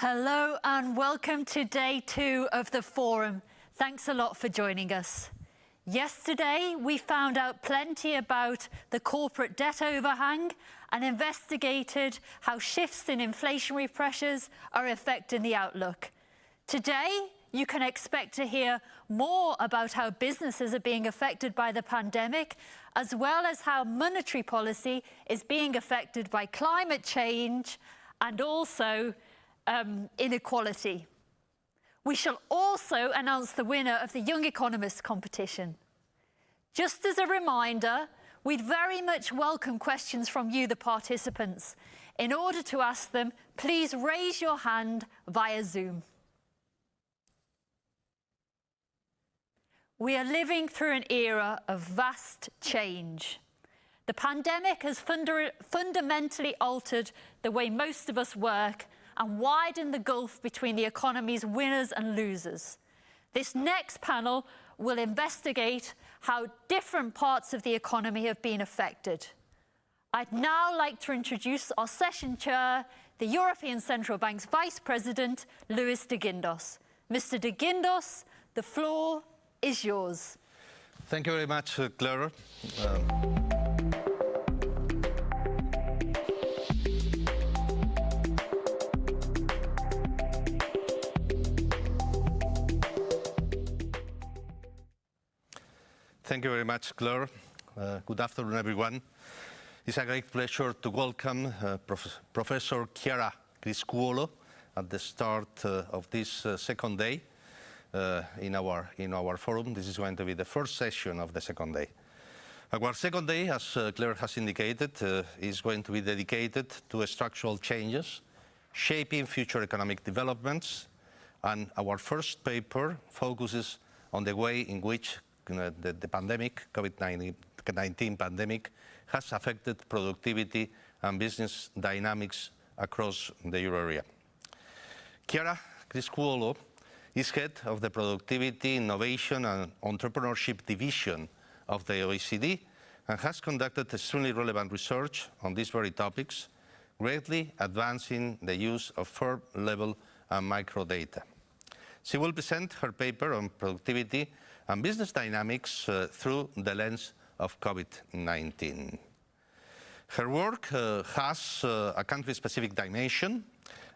Hello and welcome to day two of the forum. Thanks a lot for joining us. Yesterday, we found out plenty about the corporate debt overhang and investigated how shifts in inflationary pressures are affecting the outlook. Today, you can expect to hear more about how businesses are being affected by the pandemic, as well as how monetary policy is being affected by climate change and also um, inequality. We shall also announce the winner of the Young Economist competition. Just as a reminder, we'd very much welcome questions from you, the participants. In order to ask them, please raise your hand via Zoom. We are living through an era of vast change. The pandemic has funda fundamentally altered the way most of us work and widen the gulf between the economy's winners and losers. This next panel will investigate how different parts of the economy have been affected. I'd now like to introduce our session chair, the European Central Bank's Vice President, Luis de Guindos. Mr. de Guindos, the floor is yours. Thank you very much, uh, Clara. Um, Thank you very much, Claire. Uh, good afternoon, everyone. It's a great pleasure to welcome uh, Prof Professor Chiara Criscuolo at the start uh, of this uh, second day uh, in, our, in our forum. This is going to be the first session of the second day. Our second day, as uh, Claire has indicated, is going to be dedicated to structural changes, shaping future economic developments, and our first paper focuses on the way in which the, the pandemic, COVID-19 pandemic, has affected productivity and business dynamics across the euro area. Chiara Criscuolo is head of the Productivity, Innovation and Entrepreneurship Division of the OECD and has conducted extremely relevant research on these very topics, greatly advancing the use of firm-level and microdata. She will present her paper on productivity and business dynamics uh, through the lens of COVID-19. Her work uh, has uh, a country-specific dimension,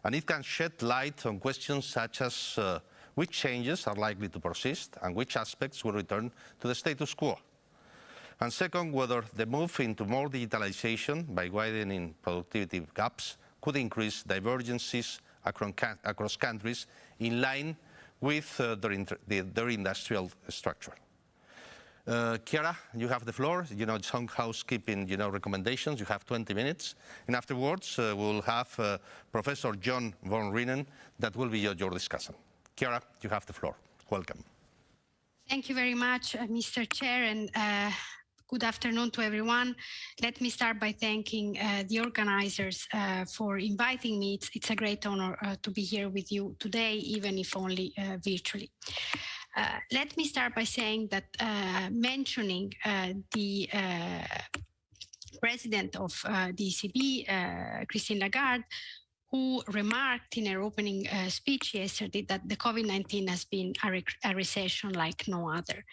and it can shed light on questions such as uh, which changes are likely to persist and which aspects will return to the status quo. And second, whether the move into more digitalization by widening productivity gaps could increase divergences across countries in line with uh, their, the, their, industrial structure. Uh, Chiara, you have the floor. You know, some housekeeping, you know, recommendations. You have 20 minutes. And afterwards, uh, we'll have uh, Professor John Van Reenen that will be your, your discussion. Chiara, you have the floor. Welcome. Thank you very much, uh, Mr. Chair, and uh, Good afternoon to everyone. Let me start by thanking uh, the organizers uh, for inviting me. It's, it's a great honor uh, to be here with you today, even if only uh, virtually. Uh, let me start by saying that uh, mentioning the president of the ECB, Christine Lagarde, who remarked in her opening uh, speech yesterday that the COVID-19 has been a, re a, recession like no other.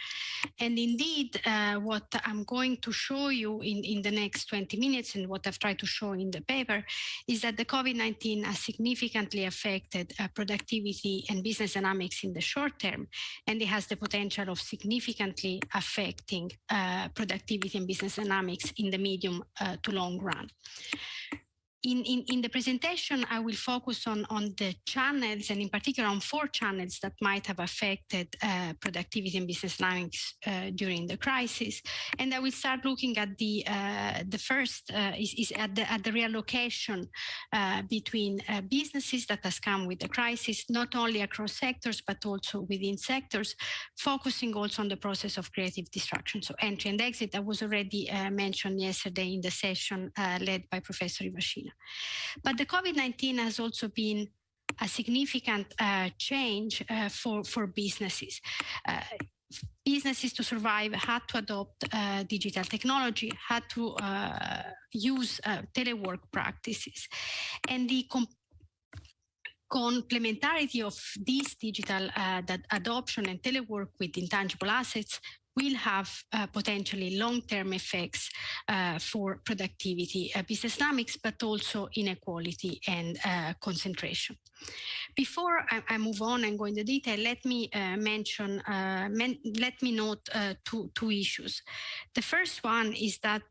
And indeed, uh, what I'm going to show you in, in the next 20 minutes and what I've tried to show in the paper is that the COVID-19 has significantly affected uh, productivity and business dynamics in the short term, and it has the potential of significantly affecting uh, productivity and business dynamics in the medium uh, to long run in, in, in, the presentation, I will focus on, on the channels and in particular on four channels that might have affected uh, productivity and business dynamics uh, during the crisis. And I will start looking at the uh, the first uh, is, is, at the at the reallocation uh, between uh, businesses that has come with the crisis, not only across sectors, but also within sectors, focusing also on the process of creative destruction. So entry and exit that was already mentioned yesterday in the session led by Professor Ivashina. But the COVID-19 has also been a significant uh, change uh, for, for businesses. Uh, businesses to survive had to adopt uh, digital technology, had to uh, use uh, telework practices. And the complementarity of this digital adoption and telework with intangible assets will have uh, potentially long-term effects uh, for productivity, uh, business dynamics, but also inequality and uh, concentration. Before I, I, move on and go into detail, let me uh, mention, men let me note two, two issues. The first one is that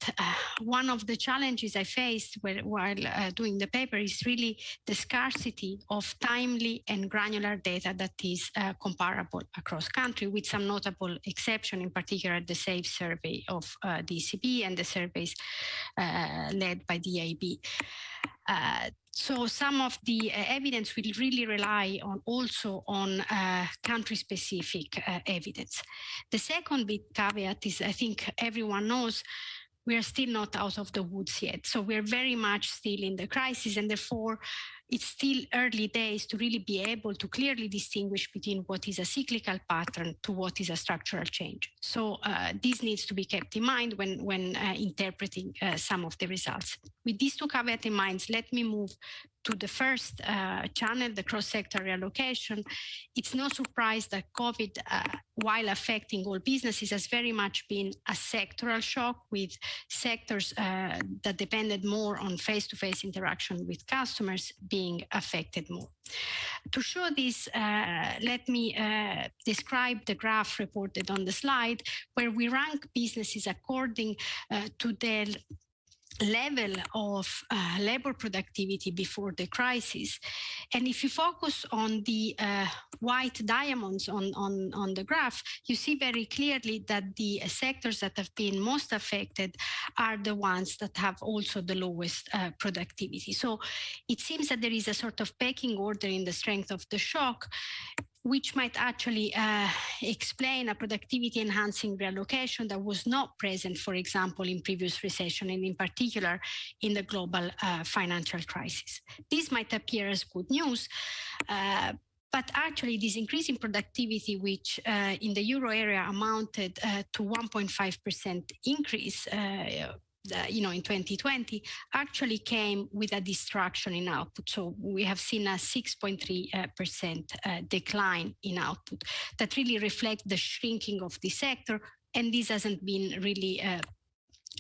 one of the challenges I faced while doing the paper is really the scarcity of timely and granular data that is comparable across country with some notable exception in particular the SAFE survey of uh, ECB and the surveys uh, led by EIB. Uh, so some of the uh, evidence will really rely on also on uh, country-specific uh, evidence. The second big caveat is, I think everyone knows, we are still not out of the woods yet. So we're very much still in the crisis and therefore it's still early days to really be able to clearly distinguish between what is a cyclical pattern to what is a structural change. So uh, this needs to be kept in mind when, when uh, interpreting uh, some of the results. With these two caveats in mind, let me move to the first uh, channel, the cross-sector reallocation, it's no surprise that COVID, uh, while affecting all businesses, has very much been a sectoral shock with sectors uh, that depended more on face-to-face -face interaction with customers being affected more. To show this, uh, let me uh, describe the graph reported on the slide, where we rank businesses according uh, to their level of uh, labor productivity before the crisis. And if you focus on the uh, white diamonds on, on, on the graph, you see very clearly that the sectors that have been most affected are the ones that have also the lowest uh, productivity. So it seems that there is a sort of pecking order in the strength of the shock which might actually uh, explain a productivity enhancing reallocation that was not present, for example, in previous recession and in particular in the global uh, financial crisis. This might appear as good news, uh, but actually this increase in productivity, which uh, in the euro area amounted uh, to 1.5% increase uh, you know, in 2020 actually came with a destruction in output. So we have seen a 6.3% uh, decline in output that really reflect the shrinking of the sector. And this hasn't been really uh,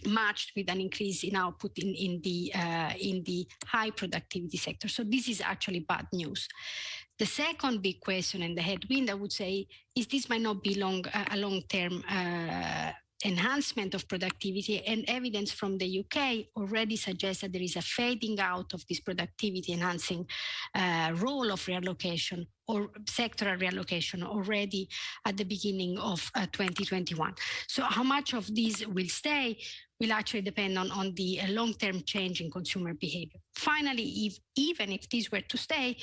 matched with an increase in output in, in, the, uh, in the high productivity sector. So this is actually bad news. The second big question and the headwind, I would say, is this might not be long, a long-term uh, enhancement of productivity and evidence from the UK already suggests that there is a fading out of this productivity enhancing uh, role of reallocation or sectoral reallocation already at the beginning of uh, 2021. So how much of this will stay will actually depend on, on the uh, long-term change in consumer behavior. Finally, if, even if these were to stay,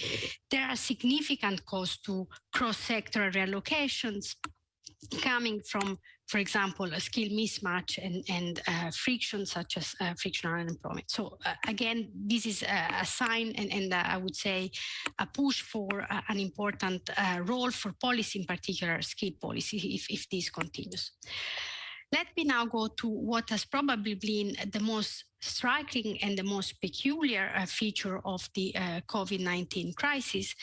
there are significant costs to cross-sectoral reallocations coming from for example, a skill mismatch and, and uh, friction such as uh, frictional unemployment. So uh, again, this is a, sign and, and uh, I would say a push for uh, an important uh, role for policy, in particular skill policy, if, if this continues. Let me now go to what has probably been the most striking and the most peculiar uh, feature of the uh, COVID-19 crisis,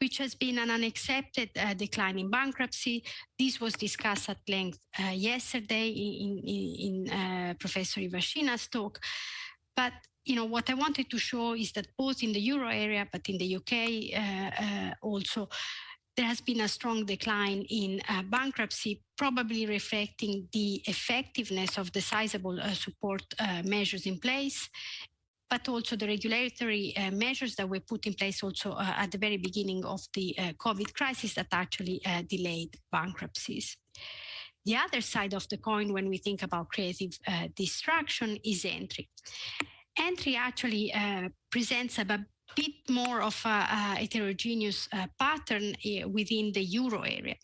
which has been an unaccepted uh, decline in bankruptcy. This was discussed at length uh, yesterday in, in, in uh, Professor Ivashina's talk. But you know what I wanted to show is that both in the euro area, but in the UK uh, also, there has been a strong decline in uh, bankruptcy, probably reflecting the effectiveness of the sizable uh, support uh, measures in place, but also the regulatory uh, measures that were put in place also uh, at the very beginning of the uh, COVID crisis that actually delayed bankruptcies. The other side of the coin when we think about creative destruction is entry. Entry actually presents a bit more of a, a heterogeneous uh, pattern uh, within the euro area.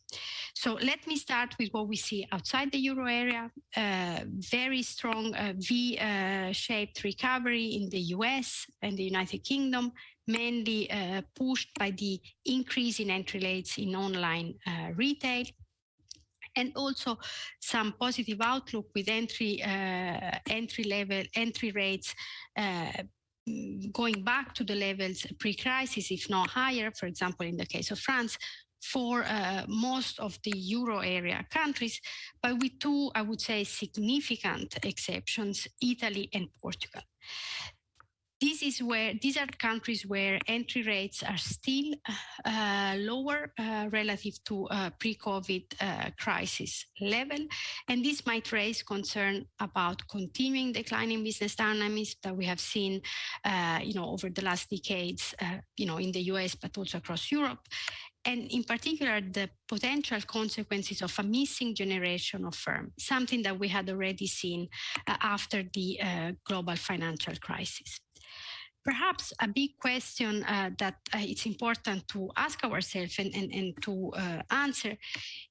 So let me start with what we see outside the euro area. Uh, very strong uh, V-shaped recovery in the US and the United Kingdom, mainly uh, pushed by the increase in entry rates in online uh, retail and also some positive outlook with entry uh, entry level entry rates uh, going back to the levels pre-crisis, if not higher, for example, in the case of France, for uh, most of the euro area countries, but with two, I would say, significant exceptions, Italy and Portugal this is where these are countries where entry rates are still uh, lower uh, relative to uh, pre-COVID uh, crisis level, and this might raise concern about continuing declining business dynamics that we have seen, uh, you know, over the last decades, uh, you know, in the U.S. but also across Europe, and in particular the potential consequences of a missing generation of firms, something that we had already seen after the global financial crisis. Perhaps a big question uh, that uh, it's important to ask ourselves and, and, and to uh, answer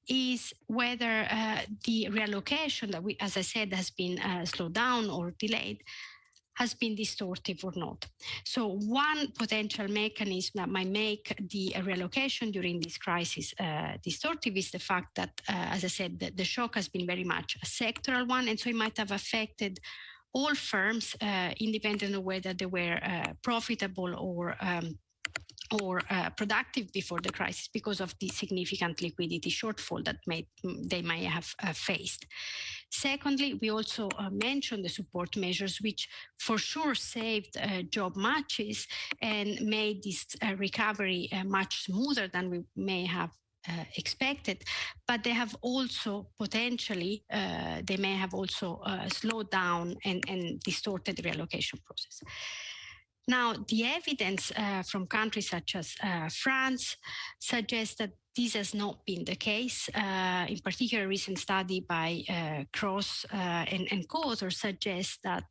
is whether uh, the reallocation that we, as I said, has been slowed down or delayed has been distortive or not. So one potential mechanism that might make the reallocation during this crisis uh, distortive is the fact that, uh, as I said, the, the, shock has been very much a sectoral one, and so it might have affected all firms, uh, independent of whether they were uh, profitable or um, or uh, productive before the crisis because of the significant liquidity shortfall that may, they may have uh, faced. Secondly, we also uh, mentioned the support measures, which for sure saved uh, job matches and made this recovery much smoother than we may have uh, expected, but they have also potentially, uh, they may have also uh, slowed down and, and distorted the reallocation process. Now, the evidence uh, from countries such as uh, France suggests that this has not been the case. Uh, in particular, a recent study by uh, Cros uh, and, and co-authors suggests that,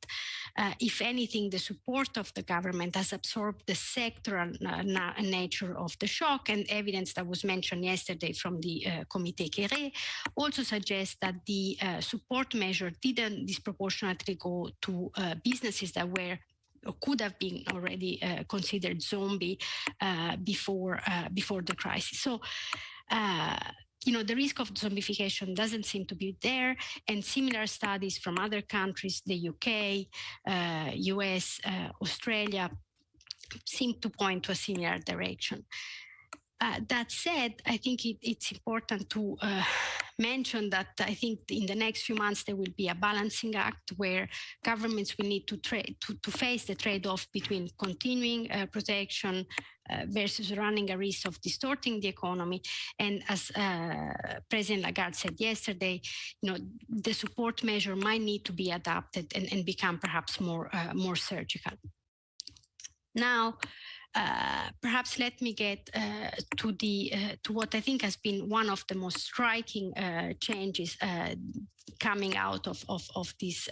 uh, if anything, the support of the government has absorbed the sectoral uh, nature of the shock, and evidence that was mentioned yesterday from the uh, Comité Cœuré also suggests that the support measure didn't disproportionately go to businesses that were could have been already uh, considered zombie uh, before uh, before the crisis. So you know, the risk of zombification doesn't seem to be there. And similar studies from other countries, the UK, uh, US, uh, Australia, seem to point to a similar direction. Uh, that said, I think it, it's important to uh, mention that I think in the next few months there will be a balancing act where governments will need to, to, to face the trade-off between continuing uh, protection uh, versus running a risk of distorting the economy. And as uh, President Lagarde said yesterday, you know, the support measure might need to be adapted and, and become perhaps more, uh, more surgical. Now, uh, perhaps let me get uh, to the uh, to what I think has been one of the most striking uh, changes uh, coming out of of, of this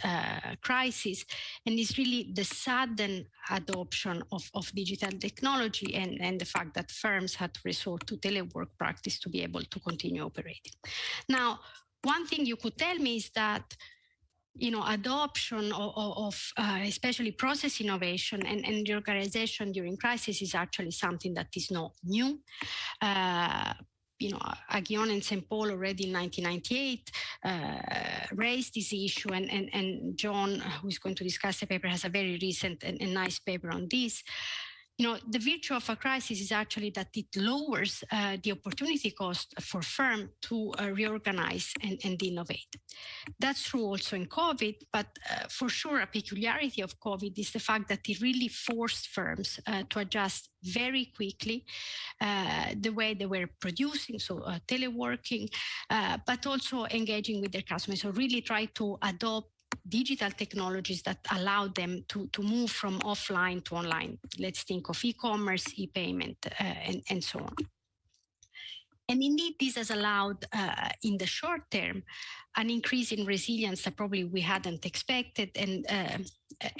crisis, and it's really the sudden adoption of, of digital technology and, and the fact that firms had to resort to telework practice to be able to continue operating. Now, one thing you could tell me is that you know, adoption of, of uh, especially process innovation and, and reorganization during crisis is actually something that is not new. Uh, you know, Aghion and Saint-Paul already in 1998 uh, raised this issue and, and, and John, who is going to discuss the paper, has a very recent and, and nice paper on this you know, the virtue of a crisis is actually that it lowers uh, the opportunity cost for firm to uh, reorganize and, and, innovate. That's true also in COVID, but uh, for sure a peculiarity of COVID is the fact that it really forced firms uh, to adjust very quickly uh, the way they were producing, so uh, teleworking, but also engaging with their customers. So really try to adopt digital technologies that allow them to, to move from offline to online. Let's think of e-commerce, e-payment, uh, and, and so on. And indeed, this has allowed, uh, in the short term, an increase in resilience that probably we hadn't expected. And uh,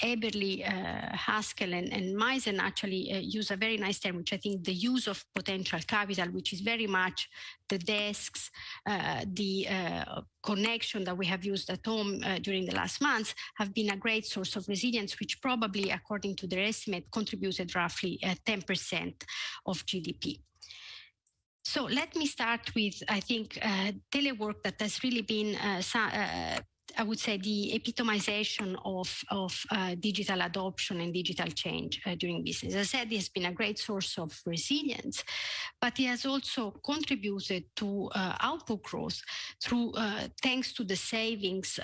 Eberly, uh, Haskel, and, and Mizen actually uh, use a very nice term, which I think the use of potential capital, which is very much the desks, uh, the uh, connection that we have used at home uh, during the last months, have been a great source of resilience, which probably, according to their estimate, contributed roughly 10% of GDP. So let me start with, I think, uh, telework that has really been uh, uh, I would say, the epitomization of, of uh, digital adoption and digital change uh, during business. As I said, it has been a great source of resilience, but it has also contributed to uh, output growth through thanks to the savings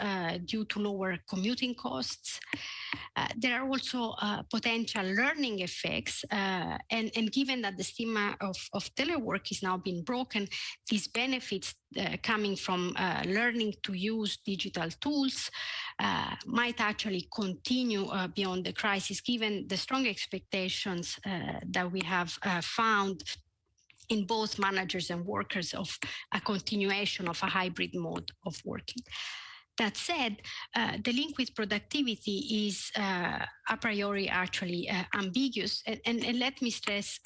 due to lower commuting costs. Uh, there are also potential learning effects, and, and given that the stigma of, of telework is now being broken, these benefits uh, coming from uh, learning to use digital tools uh, might actually continue uh, beyond the crisis, given the strong expectations uh, that we have uh, found in both managers and workers of a continuation of a hybrid mode of working. That said, uh, the link with productivity is uh, a priori actually uh, ambiguous. And, and, and, let me stress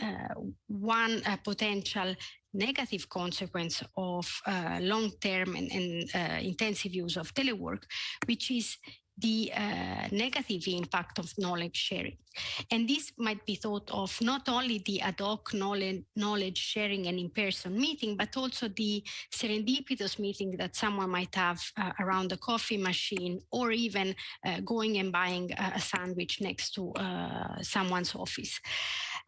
one potential negative consequence of uh, long-term and, and uh, intensive use of telework, which is the uh, negative impact of knowledge sharing. And this might be thought of not only the ad hoc knowledge, knowledge sharing and in-person meeting, but also the serendipitous meeting that someone might have uh, around the coffee machine or even uh, going and buying a sandwich next to uh, someone's office.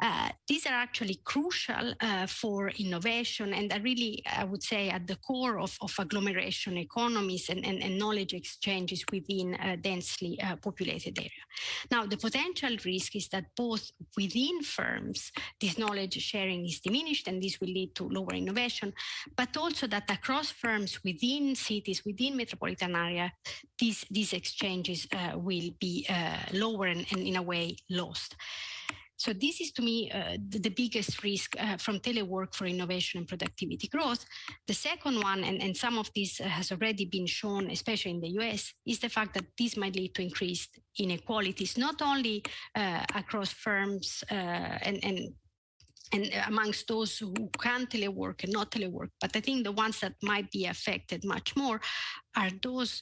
Uh, these are actually crucial uh, for innovation and are really, I would say, at the core of, of agglomeration economies and, and, and knowledge exchanges within a densely populated area. Now, the potential risk is that both within firms, this knowledge sharing is diminished and this will lead to lower innovation, but also that across firms within cities, within metropolitan area, these, these exchanges uh, will be uh, lower and, and in a way lost. So this is to me uh, the, the, biggest risk uh, from telework for innovation and productivity growth. The second one, and, and some of this has already been shown, especially in the US, is the fact that this might lead to increased inequalities, not only uh, across firms uh, and, and and amongst those who can telework and not telework. But I think the ones that might be affected much more are those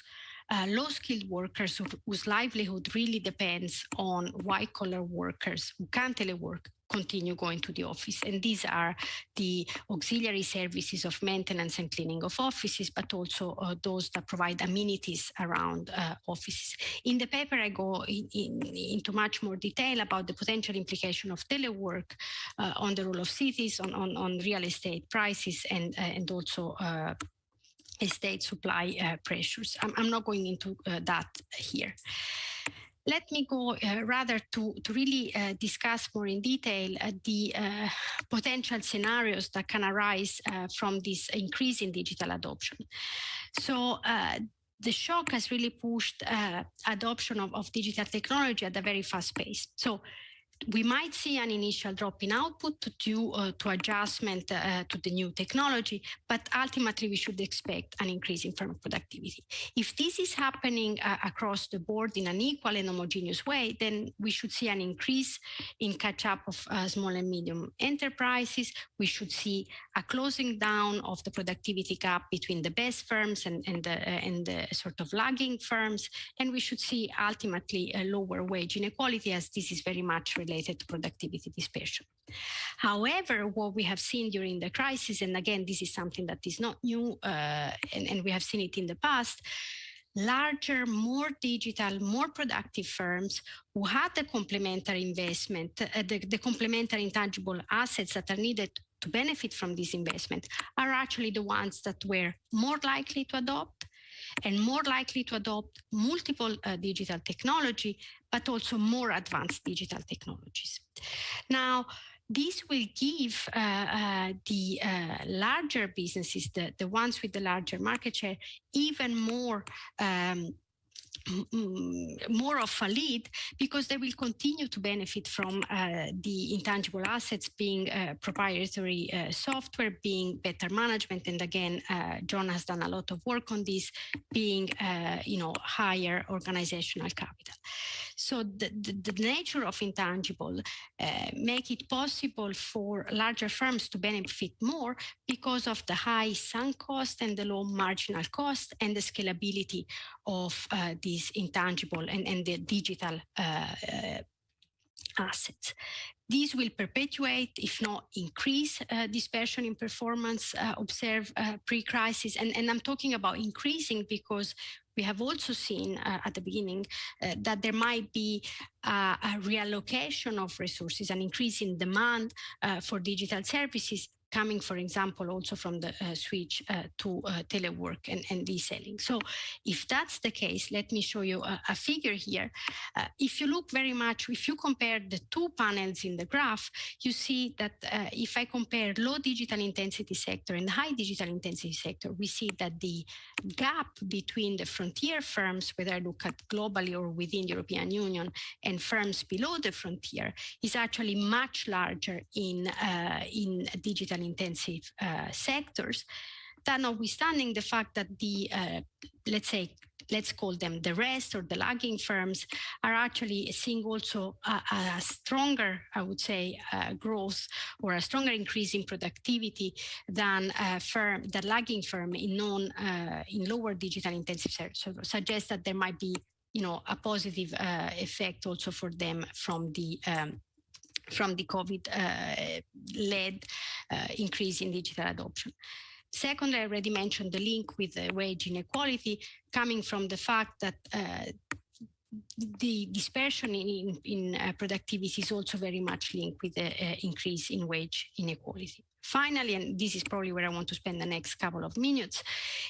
uh, low-skilled workers who, whose livelihood really depends on white-collar workers who can't telework continue going to the office. And these are the auxiliary services of maintenance and cleaning of offices, but also uh, those that provide amenities around uh, offices. In the paper, I go in, in, into much more detail about the potential implication of telework uh, on the role of cities, on, on, on real estate prices, and, uh, and also uh, state supply uh, pressures. I'm, I'm, not going into uh, that here. Let me go uh, rather to, to really uh, discuss more in detail uh, the uh, potential scenarios that can arise from this increase in digital adoption. So the shock has really pushed adoption of, of digital technology at a very fast pace. So we might see an initial drop in output due uh, to adjustment uh, to the new technology, but ultimately we should expect an increase in firm productivity. If this is happening uh, across the board in an equal and homogeneous way, then we should see an increase in catch up of uh, small and medium enterprises. We should see a closing down of the productivity gap between the best firms and, and, the, uh, and the sort of lagging firms. And we should see ultimately a lower wage inequality as this is very much related to productivity dispersion. However, what we have seen during the crisis, and again, this is something that is not new, uh, and, and we have seen it in the past, larger, more digital, more productive firms who had the complementary investment, uh, the, the, complementary intangible assets that are needed to benefit from this investment are actually the ones that were more likely to adopt and more likely to adopt multiple uh, digital technology, but also more advanced digital technologies. Now, this will give uh, uh, the uh, larger businesses, the, the ones with the larger market share, even more um, more of a lead because they will continue to benefit from uh, the intangible assets being uh, proprietary uh, software, being better management. And again, uh, John has done a lot of work on this, being, uh, you know, higher organizational capital. So the, the, the nature of intangible uh, make it possible for larger firms to benefit more because of the high sunk cost and the low marginal cost and the scalability of the these intangible and, and the digital uh, uh, assets. These will perpetuate, if not increase, uh, dispersion in performance uh, observed uh, pre-crisis. And, and I'm talking about increasing because we have also seen uh, at the beginning that there might be a reallocation of resources, an increase in demand for digital services coming, for example, also from the uh, switch uh, to uh, telework and, and reselling. So if that's the case, let me show you a, a figure here. If you look very much, if you compare the two panels in the graph, you see that if I compare low digital intensity sector and high digital intensity sector, we see that the gap between the frontier firms, whether I look at globally or within the European Union, and firms below the frontier, is actually much larger in, uh, in digital intensive uh, sectors, that notwithstanding the fact that the, uh, let's say, let's call them the rest or the lagging firms are actually seeing also a, a stronger, I would say, uh, growth or a stronger increase in productivity than firm, the lagging firm in non, uh, in lower digital intensive sectors. So suggests that there might be, you know, a positive uh, effect also for them from the um, from the COVID-led uh, uh, increase in digital adoption. Secondly, I already mentioned the link with the wage inequality coming from the fact that uh, the dispersion in, in uh, productivity is also very much linked with the uh, increase in wage inequality. Finally, and this is probably where I want to spend the next couple of minutes,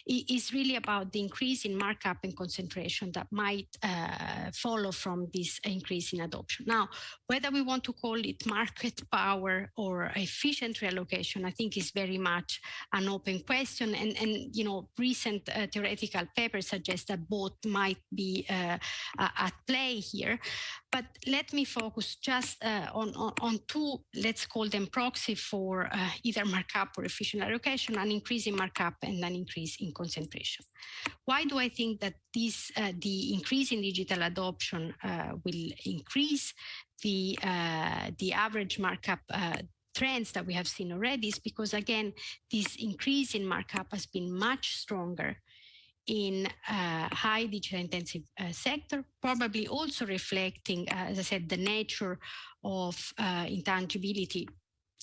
is really about the increase in markup and concentration that might uh, follow from this increase in adoption. Now, whether we want to call it market power or efficient reallocation, I think is very much an open question. And, and you know, recent uh, theoretical papers suggest that both might be uh, at play here. But let me focus just uh, on, on, on, two, let's call them proxy for uh, either markup or efficient allocation, an increase in markup and an increase in concentration. Why do I think that this, uh, the increase in digital adoption uh, will increase the, uh, the average markup uh, trends that we have seen already is because again, this increase in markup has been much stronger in uh, high digital intensive uh, sector, probably also reflecting, uh, as I said, the nature of uh, intangibility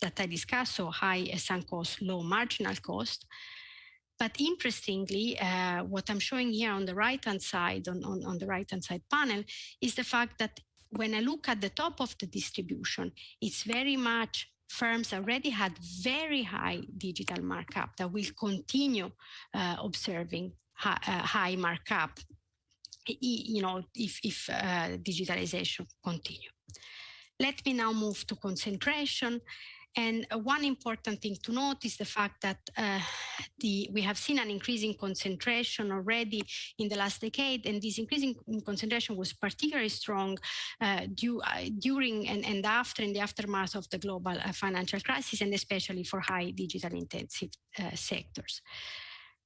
that I discussed, so high sunk cost, low marginal cost. But interestingly, uh, what I'm showing here on the right-hand side, on, on, on the right-hand side panel, is the fact that when I look at the top of the distribution, it's very much firms already had very high digital markup that will continue uh, observing high, uh, high markup, you know, if, if uh, digitalization continue. Let me now move to concentration. And one important thing to note is the fact that uh, the, we have seen an increasing concentration already in the last decade, and this increasing concentration was particularly strong uh, due, uh, during and, and after in the aftermath of the global uh, financial crisis, and especially for high digital intensive uh, sectors.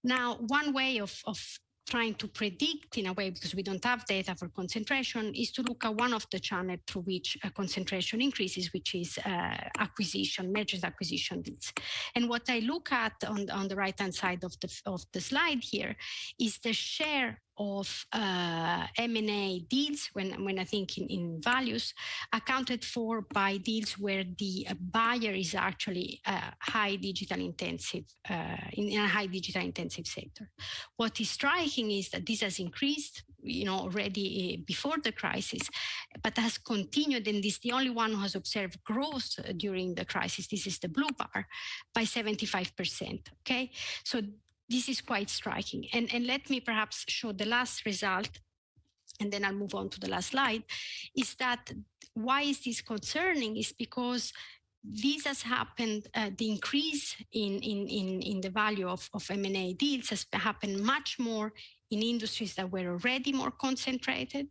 Now, one way of, of trying to predict in a way, because we don't have data for concentration, is to look at one of the channels through which uh, concentration increases, which is uh, acquisition, mergers acquisition deals. And what I look at on, on the right-hand side of the, of the slide here is the share of uh, M&A deals, when, when I think in, in values, accounted for by deals where the uh, buyer is actually uh, high digital intensive, uh, in, in, a high digital intensive sector. What is striking is that this has increased, you know, already uh, before the crisis, but has continued, and this is the only one who has observed growth during the crisis. This is the blue bar by 75%. Okay, so this is quite striking. And, and let me perhaps show the last result and then I'll move on to the last slide, is that why is this concerning is because this has happened, uh, the increase in, in, in, in the value of, of M&A deals has happened much more in industries that were already more concentrated,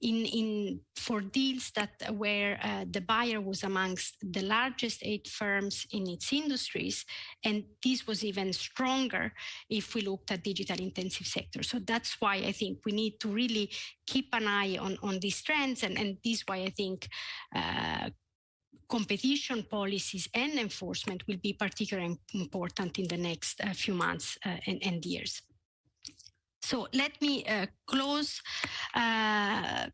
in, in for deals that where uh, the buyer was amongst the largest eight firms in its industries, and this was even stronger if we looked at digital intensive sectors. So that's why I think we need to really keep an eye on, on these trends, and, and this is why I think uh, competition policies and enforcement will be particularly important in the next uh, few months uh, and, and, years. So let me uh, close uh,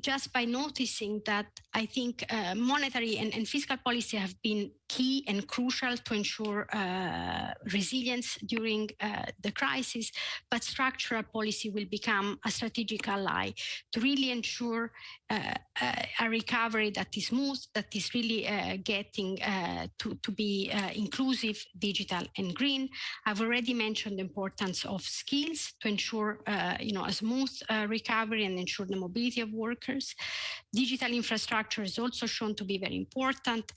just by noticing that I think uh, monetary and, and, fiscal policy have been key and crucial to ensure uh, resilience during uh, the crisis, but structural policy will become a strategic ally to really ensure uh, uh, a recovery that is smooth, that is really uh, getting to, to be inclusive, digital and green. I've already mentioned the importance of skills to ensure you know, a smooth recovery and ensure the mobility of workers. Digital infrastructure is also shown to be very important.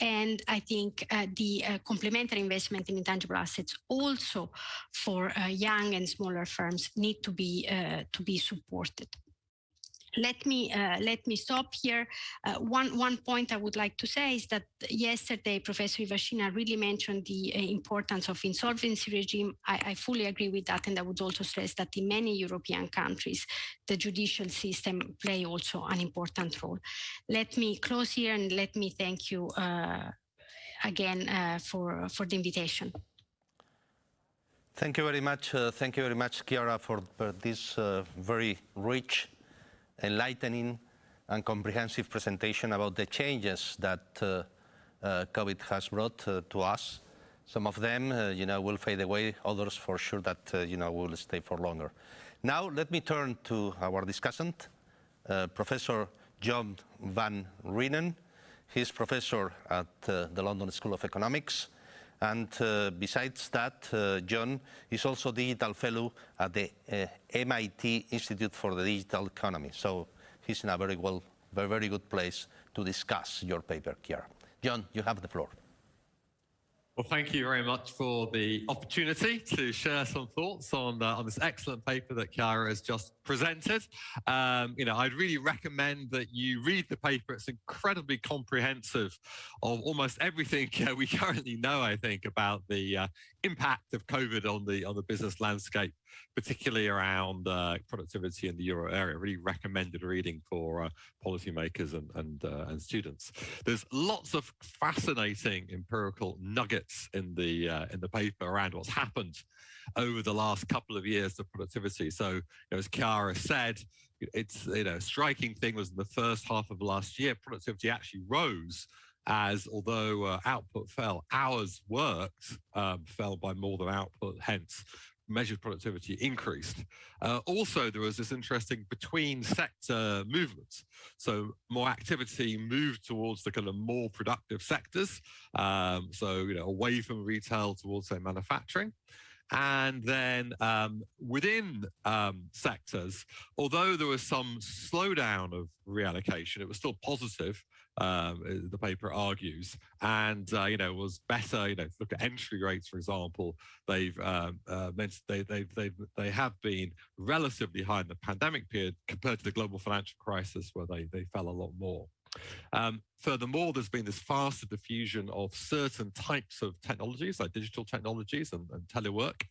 And think uh, the uh, complementary investment in intangible assets also for uh, young and smaller firms need to be to be supported let me uh, let me stop here. Uh, one one point I would like to say is that yesterday Professor Ivashina really mentioned the uh, importance of insolvency regime. I, I, fully agree with that, and I would also stress that in many European countries, the judicial system play also an important role. Let me close here and let me thank you uh, again uh, for for the invitation. Thank you very much. Uh, thank you very much, Chiara, for, for this very rich enlightening and comprehensive presentation about the changes that uh, uh, COVID has brought uh, to us. Some of them, uh, you know, will fade away. Others, for sure, that uh, you know will stay for longer. Now, let me turn to our discussant, uh, Professor John Van Reenen. He's professor at the London School of Economics and uh, besides that, uh, John is also digital fellow at the uh, MIT Institute for the Digital Economy. So he's in a very well, very, very good place to discuss your paper, Chiara. John, you have the floor. Well, thank you very much for the opportunity to share some thoughts on uh, on this excellent paper that Chiara has just presented. Um, you know, I'd really recommend that you read the paper. It's incredibly comprehensive of almost everything uh, we currently know, I think, about the uh, impact of COVID on the on the business landscape, particularly around uh, productivity in the euro area. Really recommended reading for uh, policymakers and and, uh, and students. There's lots of fascinating empirical nuggets in the uh, in the paper around what's happened over the last couple of years of productivity. So, you know, as Chiara said, it's you know, striking thing was in the first half of last year, productivity actually rose as although uh, output fell, hours worked um, fell by more than output, hence measured productivity increased. Uh, also, there was this interesting between sector movements. So more activity moved towards the kind of more productive sectors. Um, so, you know, away from retail towards say manufacturing. And then um, within um, sectors, although there was some slowdown of reallocation, it was still positive. Um, uh, the paper argues, and uh, you know was better. You know, look at entry rates, for example. They've um, uh, they they they they have been relatively high in the pandemic period compared to the global financial crisis, where they they fell a lot more. Um, furthermore, there's been this faster diffusion of certain types of technologies, like digital technologies and, and telework.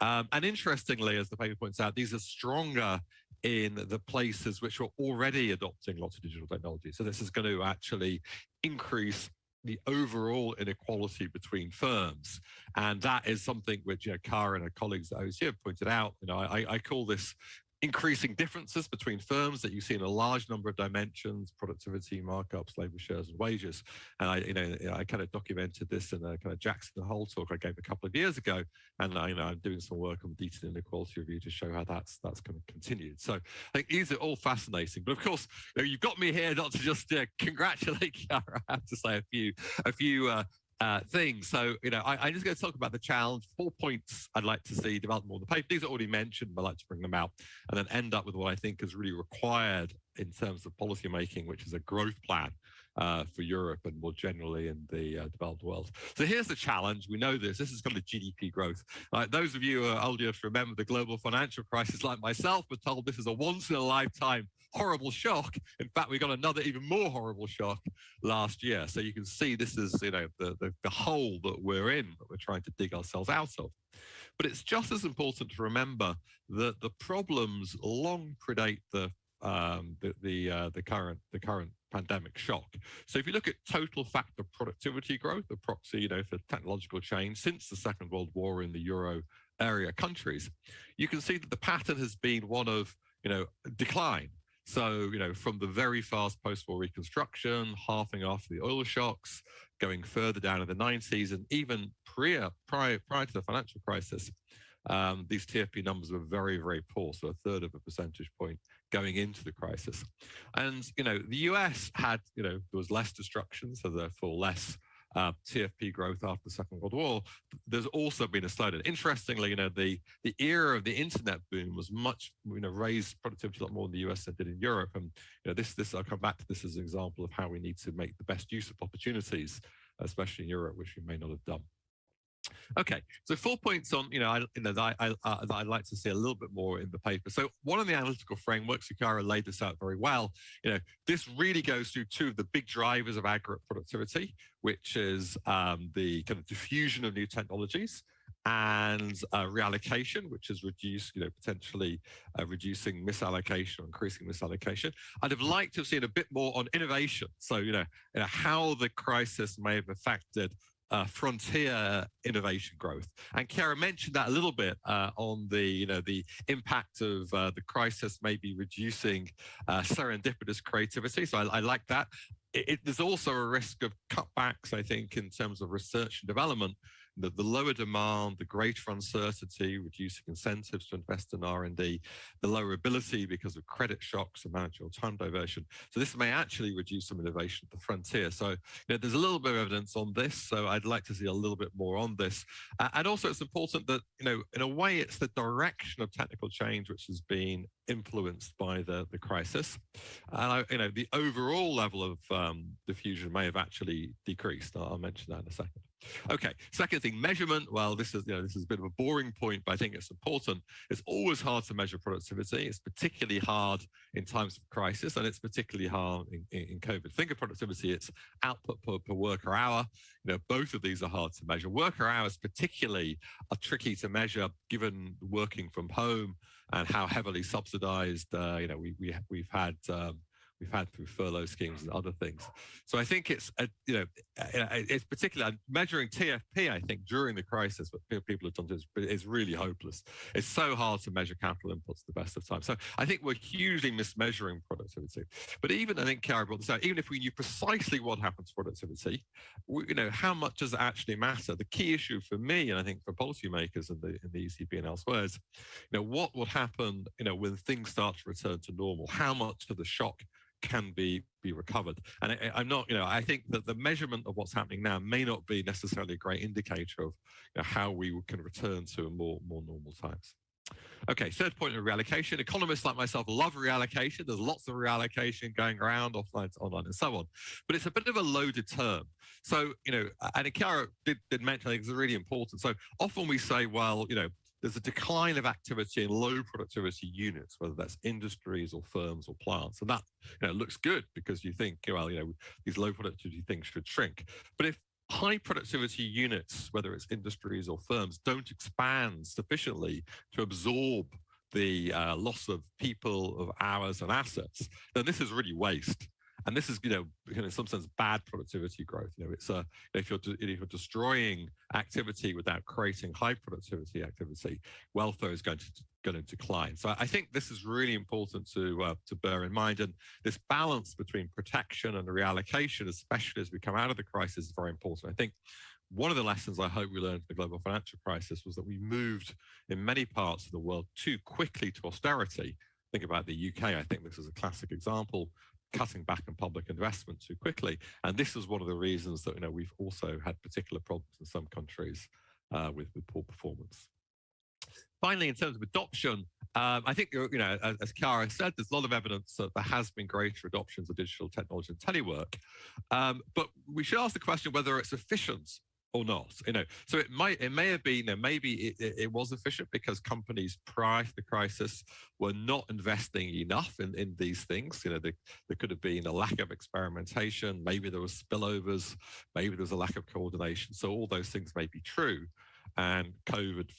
Um, and interestingly, as the paper points out, these are stronger in the places which are already adopting lots of digital technology. So this is going to actually increase the overall inequality between firms. And that is something which you know, Chiara and her colleagues at OEC have pointed out. You know, I, I call this increasing differences between firms that you see in a large number of dimensions, productivity, markups, labor shares, and wages. And I, you know, I kind of documented this in a kind of Jackson Hole talk I gave a couple of years ago. And I, you know, I'm doing some work on detailed inequality review to show how that's that's kind of continued. So I think these are all fascinating. But of course, you you've got me here not to just uh, congratulate Chiara. I have to say a few a few uh, uh, things. So, you know, I, am just going to talk about the challenge. Four points I'd like to see develop more in the paper. These are already mentioned, but I'd like to bring them out and then end up with what I think is really required in terms of policymaking, which is a growth plan uh, for Europe and more generally in the uh, developed world. So here's the challenge. We know this. This is kind of GDP growth. Uh, those of you who are old enough to remember the global financial crisis, like myself, were told this is a once in a lifetime horrible shock. In fact, we got another even more horrible shock last year. So you can see this is, you know, the, the, the hole that we're in that we're trying to dig ourselves out of. But it's just as important to remember that the problems long predate the um, the the, uh, the current the current pandemic shock. So if you look at total factor productivity growth, the proxy, you know, for technological change since the Second World War in the euro area countries, you can see that the pattern has been one of you know decline So, you know, from the very fast post-war reconstruction, halving after the oil shocks, going further down in the 90s, and even prior, prior, prior to the financial crisis, um, these TFP numbers were very, very poor, so a third of a percentage point going into the crisis. And, you know, the US had, you know, there was less destruction, so therefore less uh, TFP growth after the Second World War, there's also been a slowdown. Interestingly, you know, the, the era of the internet boom was much, you know, raised productivity a lot more in the US than it did in Europe. And, you know, this, this, I'll come back to this as an example of how we need to make the best use of opportunities, especially in Europe, which we may not have done. Okay, so four points on, you know, I, you know that, I, uh, that I'd like to see a little bit more in the paper. So one of the analytical frameworks, Chiara laid this out very well. You know, this really goes through two of the big drivers of aggregate productivity, which is um, the kind of diffusion of new technologies and uh, reallocation, which is reduced, you know, potentially uh, reducing misallocation or increasing misallocation. I'd have liked to have seen a bit more on innovation. So, you know, you know how the crisis may have affected uh, frontier innovation growth. And Chiara mentioned that a little bit uh, on the, you know, the impact of uh, the crisis maybe reducing uh, serendipitous creativity. So I, I like that. It, it, there's also a risk of cutbacks, I think, in terms of research and development the, the lower demand, the greater uncertainty, reducing incentives to invest in R&D, the lower ability because of credit shocks and managerial time diversion. So this may actually reduce some innovation at the frontier. So you know, there's a little bit of evidence on this. So I'd like to see a little bit more on this. Uh, and also it's important that, you know, in a way it's the direction of technical change which has been influenced by the, the crisis. And I, you know, the overall level of um, diffusion may have actually decreased. I'll, I'll mention that in a second. Okay, second thing, measurement. Well, this is you know this is a bit of a boring point, but I think it's important. It's always hard to measure productivity. It's particularly hard in times of crisis, and it's particularly hard in, in, COVID. Think of productivity; it's output per, per, worker hour. You know, both of these are hard to measure. Worker hours, particularly, are tricky to measure given working from home and how heavily subsidized. Uh, you know, we we we've had. Um, we've had through furlough schemes and other things. So I think it's, a, you know, uh, uh, it's particularly measuring TFP, I think, during the crisis, what people have done is, is really hopeless. It's so hard to measure capital inputs the best of times. So I think we're hugely mismeasuring productivity. But even, I think Chiara brought this out, even if we knew precisely what happens to productivity, we, you know, how much does it actually matter? The key issue for me, and I think for policymakers in the, in the ECB and elsewhere is, you know, what will happen, you know, when things start to return to normal? How much of the shock can be be recovered. And I, am not, you know, I think that the measurement of what's happening now may not be necessarily a great indicator of you know, how we can return to a more more normal times. Okay, third point of reallocation. Economists like myself love reallocation. There's lots of reallocation going around offline to online and so on. But it's a bit of a loaded term. So, you know, and Chiara did, did mention, I think it's really important. So often we say, well, you know, there's a decline of activity in low productivity units, whether that's industries or firms or plants. And that you know, looks good because you think, well, you know, these low productivity things should shrink. But if high productivity units, whether it's industries or firms, don't expand sufficiently to absorb the uh, loss of people, of hours and assets, then this is really waste. And this is, you know, in some sense, bad productivity growth. You know, it's a if you're if you're destroying activity without creating high productivity activity, welfare is going to going to decline. So I think this is really important to uh, to bear in mind. And this balance between protection and reallocation, especially as we come out of the crisis, is very important. I think one of the lessons I hope we learned from the global financial crisis was that we moved in many parts of the world too quickly to austerity. Think about the UK. I think this is a classic example cutting back on public investment too quickly. And this is one of the reasons that you know we've also had particular problems in some countries uh, with, with poor performance. Finally, in terms of adoption, um, I think, you know, as, as Chiara said, there's a lot of evidence that there has been greater adoptions of digital technology and telework. Um, but we should ask the question whether it's efficient or not you know? So it might it may have been know, maybe it, it, was efficient because companies prior to the crisis were not investing enough in in these things. You know there, there could have been a lack of experimentation maybe there were spillovers maybe there was a lack of coordination. So all those things may be true and COVID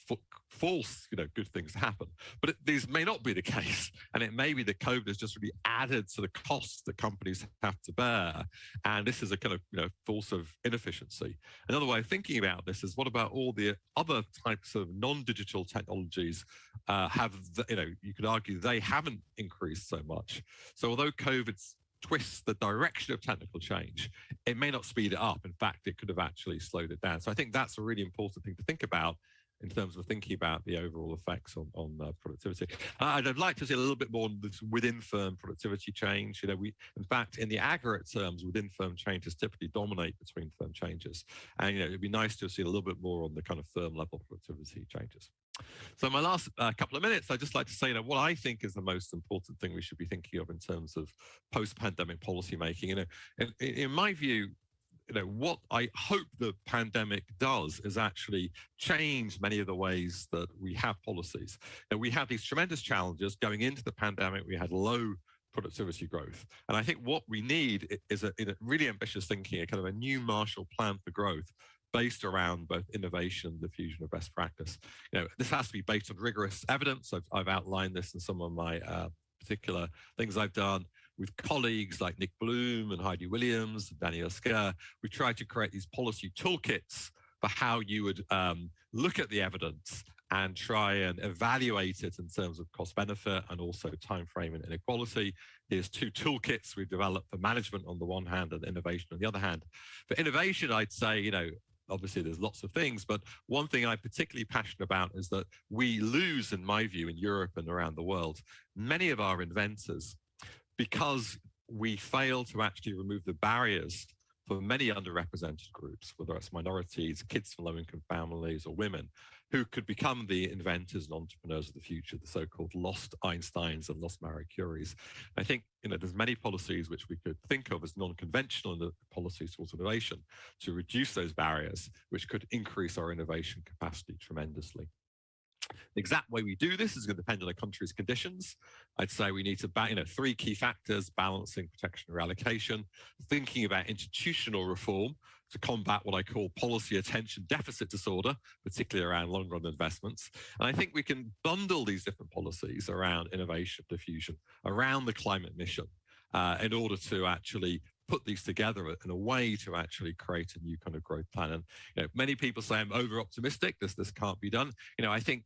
force you know good things happen. But it, these may not be the case, and it may be that COVID has just really added to the costs that companies have to bear, and this is a kind of you know force of inefficiency. Another way of thinking about this is what about all the other types of non-digital technologies uh, have the, you know you could argue they haven't increased so much. So although COVID's twists the direction of technical change, it may not speed it up. In fact, it could have actually slowed it down. So I think that's a really important thing to think about in terms of thinking about the overall effects on, on uh, productivity. Uh, I'd like to see a little bit more within firm productivity change. You know, we, in fact, in the aggregate terms, within firm changes typically dominate between firm changes. And, you know, it'd be nice to see a little bit more on the kind of firm level productivity changes. So my last uh, couple of minutes, I'd just like to say, you know, what I think is the most important thing we should be thinking of in terms of post-pandemic policy making. You know, in, in my view, you know, what I hope the pandemic does is actually change many of the ways that we have policies. And we have these tremendous challenges going into the pandemic. We had low productivity growth. And I think what we need is a, a really ambitious thinking, a kind of a new Marshall Plan for growth based around both innovation and the fusion of best practice. You know, this has to be based on rigorous evidence. I've, I've outlined this in some of my uh, particular things I've done with colleagues like Nick Bloom and Heidi Williams, and Danny Osker. We tried to create these policy toolkits for how you would um, look at the evidence and try and evaluate it in terms of cost benefit and also time frame and inequality. Here's two toolkits we've developed for management on the one hand and innovation on the other hand. For innovation, I'd say, you know, obviously there's lots of things, but one thing I'm particularly passionate about is that we lose, in my view, in Europe and around the world, many of our inventors because we fail to actually remove the barriers for many underrepresented groups, whether it's minorities, kids from low-income families, or women, who could become the inventors and entrepreneurs of the future, the so-called lost Einsteins and lost Marie Curies. I think you know there's many policies which we could think of as non-conventional policies towards innovation to reduce those barriers, which could increase our innovation capacity tremendously. The exact way we do this is going to depend on a country's conditions. I'd say we need to, you know, three key factors, balancing, protection, reallocation, thinking about institutional reform to combat what I call policy attention deficit disorder, particularly around long run investments. And I think we can bundle these different policies around innovation, diffusion, around the climate mission uh, in order to actually put these together in a way to actually create a new kind of growth plan. And you know, many people say I'm over optimistic. This this can't be done. You know, I think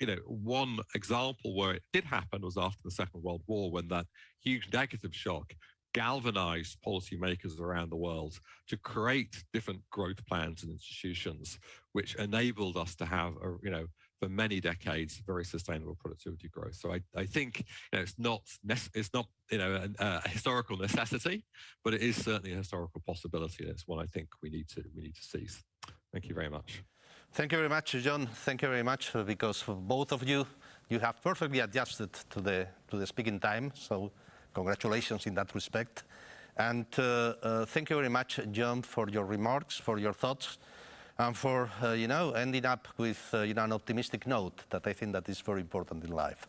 you know one example where it did happen was after the Second World War when that huge negative shock galvanized policymakers around the world to create different growth plans and institutions, which enabled us to have a you know for many decades very sustainable productivity growth. So I, I think you know, it's not it's not you know a, uh, a, historical necessity, but it is certainly a historical possibility. And it's one I think we need to we need to seize. Thank you very much. Thank you very much, John. Thank you very much uh, because both of you, you have perfectly adjusted to the to the speaking time. So congratulations in that respect. And uh, uh, thank you very much, John, for your remarks, for your thoughts and for, uh, you know, ending up with, uh, you know, an optimistic note that I think that is very important in life.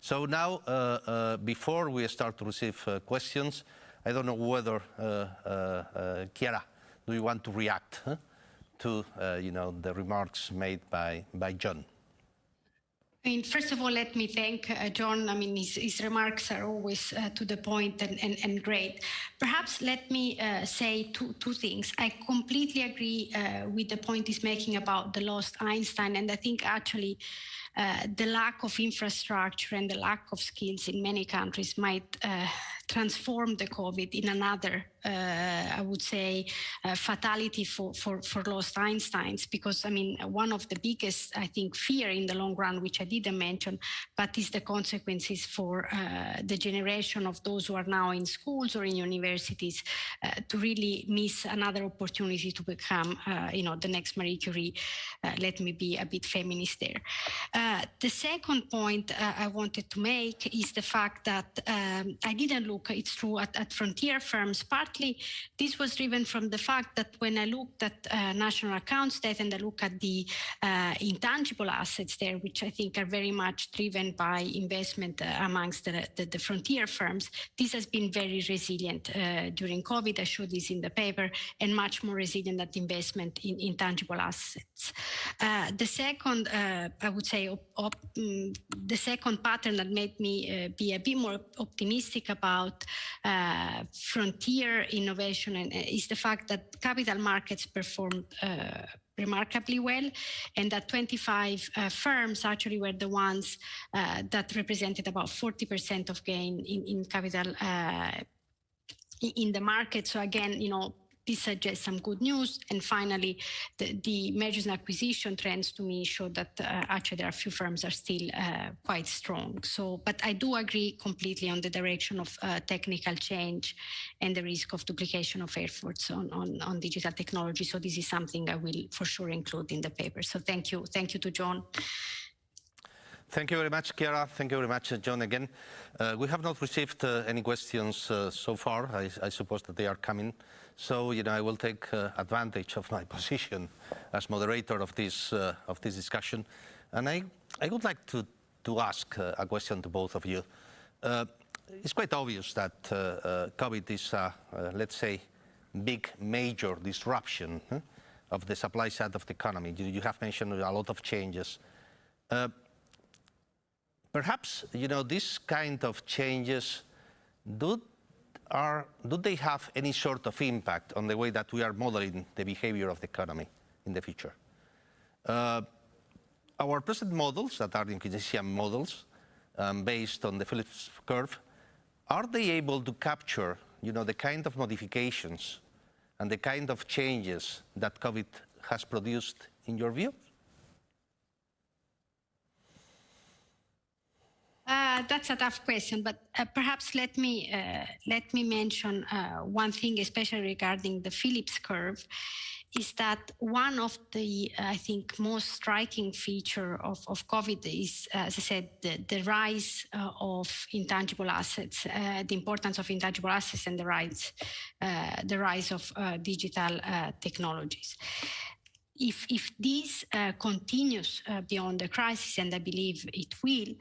So now, uh, before we start to receive questions, I don't know whether, Chiara, do you want to react huh, to, you know, the remarks made by, by John? I mean, first of all, let me thank uh, John. I mean, his, his remarks are always uh, to the point and, and, and, great. Perhaps let me uh, say two, two things. I completely agree uh, with the point he's making about the lost Einstein. And I think actually uh, the lack of infrastructure and the lack of skills in many countries might uh, transform the COVID in another uh, I would say, uh, fatality for, for, for lost Einsteins, because I mean, one of the biggest, I think, fear in the long run, which I didn't mention, but is the consequences for the generation of those who are now in schools or in universities to really miss another opportunity to become, you know, the next Marie Curie. Let me be a bit feminist there. The second point I wanted to make is the fact that um, I didn't look it's true at, at frontier firms. Partly, this was driven from the fact that when I looked at uh, national accounts data and I look at the uh, intangible assets there, which I think are very much driven by investment uh, amongst the, the, the, frontier firms, this has been very resilient uh, during COVID. I showed this in the paper, and much more resilient than investment in intangible assets. Uh, the second, uh, I would say, um, the second pattern that made me be a bit more optimistic about frontier innovation and, is the fact that capital markets performed remarkably well and that 25 uh, firms actually were the ones uh, that represented about 40% of gain in, in capital uh, in the market. So again, you know, this suggests some good news. And finally, the, the mergers and acquisition trends to me show that uh, actually there are a few firms are still uh, quite strong. So, but I do agree completely on the direction of uh, technical change and the risk of duplication of efforts on, on, on digital technology. So this is something I will for sure include in the paper. So thank you. Thank you to John. Thank you very much, Chiara. Thank you very much, John, again. Uh, we have not received uh, any questions uh, so far. I, I, suppose that they are coming. So, you know, I will take uh, advantage of my position as moderator of this, uh, of this discussion. And I, I would like to, to ask uh, a question to both of you. it's quite obvious that COVID is, a, let's say, big, major disruption huh, of the supply side of the economy. You, you have mentioned a lot of changes. Perhaps, you know, this kind of changes, do, are, do they have any sort of impact on the way that we are modeling the behavior of the economy in the future? Uh, our present models that are the Keynesian models um, based on the Phillips curve, are they able to capture, you know, the kind of modifications and the kind of changes that COVID has produced in your view? Uh, that's a tough question, but uh, perhaps let me uh, let me mention uh, one thing, especially regarding the Phillips curve, is that one of the I think most striking feature of, of COVID is, as I said, the, the rise uh, of intangible assets, the importance of intangible assets, and the rise the rise of digital technologies if, if this uh, continues uh, beyond the crisis, and I believe it will,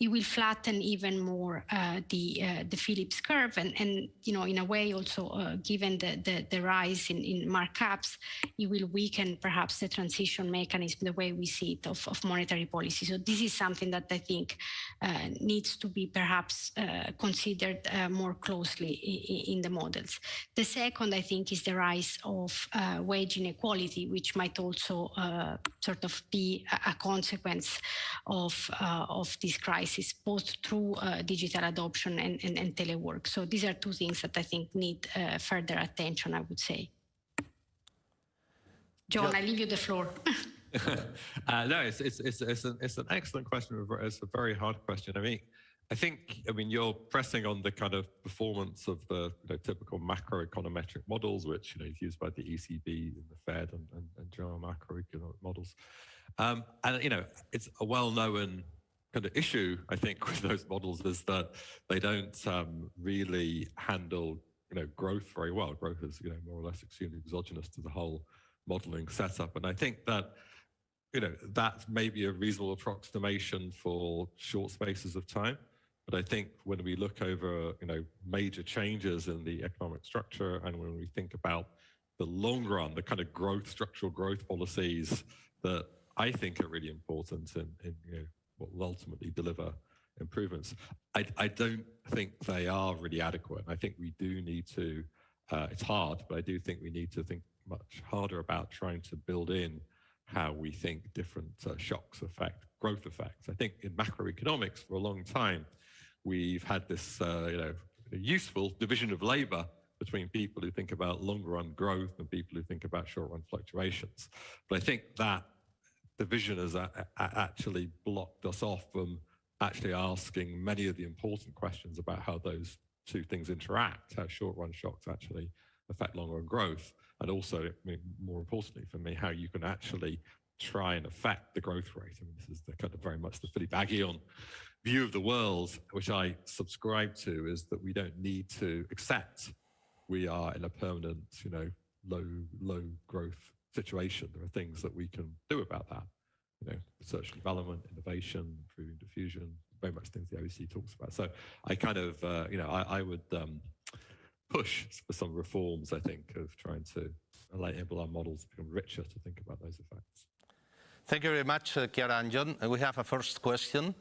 it will flatten even more uh, the uh, the Phillips curve, and, and you know in a way also uh, given the, the, the rise in, in markups, it will weaken perhaps the transition mechanism the way we see it of, of monetary policy. So this is something that I think uh, needs to be perhaps considered more closely in, in, the models. The second, I think, is the rise of wage inequality, which might also uh, sort of be a, consequence of, uh, of this crisis, both through uh, digital adoption and, and, and, telework. So these are two things that I think need uh, further attention, I would say. John, yeah. I leave you the floor. uh, no, it's, it's, it's, it's, an, it's an excellent question. It's a very hard question. I mean, I think, I mean, you're pressing on the kind of performance of the you know, typical macroeconometric models, which, you know, is used by the ECB and the Fed and, and, and general macroeconomic models. Um, and, you know, it's a well-known kind of issue, I think, with those models is that they don't um, really handle, you know, growth very well. Growth is, you know, more or less extremely exogenous to the whole modeling setup. And I think that, you know, that may be a reasonable approximation for short spaces of time. But I think when we look over, you know, major changes in the economic structure and when we think about the long run, the kind of growth, structural growth policies that I think are really important in you know, what will ultimately deliver improvements. I, I don't think they are really adequate. I think we do need to, uh, it's hard, but I do think we need to think much harder about trying to build in how we think different uh, shocks affect growth effects. I think in macroeconomics for a long time, we've had this uh, you know, useful division of labor between people who think about long run growth and people who think about short run fluctuations. But I think that division has a, a, actually blocked us off from actually asking many of the important questions about how those two things interact, how short run shocks actually affect long run growth, and also, I mean, more importantly for me, how you can actually try and affect the growth rate. I mean, this is the kind of very much the Philippe Aghion view of the world, which I subscribe to, is that we don't need to accept we are in a permanent, you know, low low growth situation. There are things that we can do about that. You know, research and development, innovation, improving diffusion, very much things the OECD talks about. So I kind of, uh, you know, I, I would um, push for some reforms, I think, of trying to enable our models to become richer to think about those effects. Thank you very much, uh, Chiara and John. we have a first question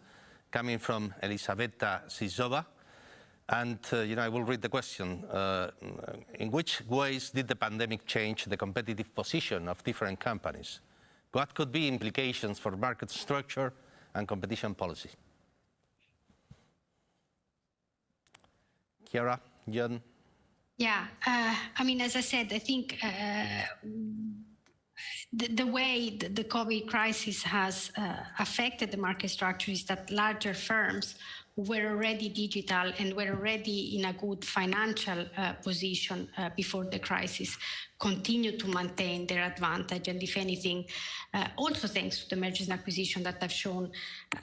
coming from Elisabetta Sizova. And, uh, you know, I will read the question. Uh, in which ways did the pandemic change the competitive position of different companies? What could be implications for market structure and competition policy? Chiara, John? Yeah, uh, I mean, as I said, I think uh, the, the, way the, the, COVID crisis has uh, affected the market structure is that larger firms were already digital and were already in a good financial uh, position uh, before the crisis continue to maintain their advantage. And if anything uh, also thanks to the mergers and acquisition that I've shown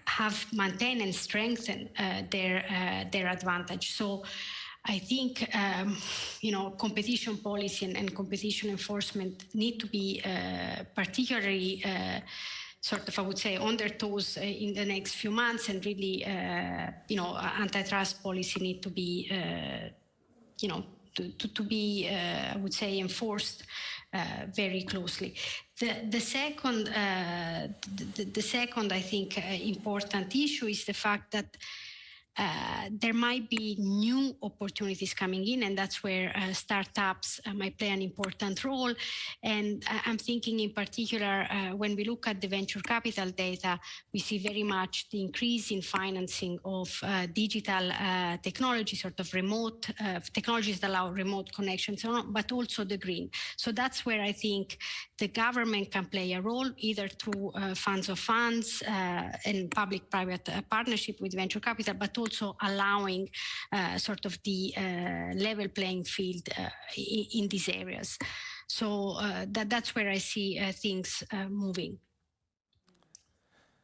have maintained and strengthened uh, their uh, their advantage. So I think um, you know competition policy and, and, competition enforcement need to be uh, particularly sort of, I would say, on their toes uh, in the next few months and really, uh, you know, antitrust policy need to be, uh, you know, to, to, to be, I would say, enforced very closely. The, the second, the, the, second, I think, important issue is the fact that uh, there might be new opportunities coming in, and that's where uh, startups uh, might play an important role. And I'm thinking in particular, uh, when we look at the venture capital data, we see very much the increase in financing of uh, digital technology, sort of remote technologies that allow remote connections, but also the green. So that's where I think the government can play a role, either through funds of funds and public-private partnership with venture capital, but also also allowing uh, sort of the uh, level playing field uh, in, in, these areas. So that, that's where I see things moving.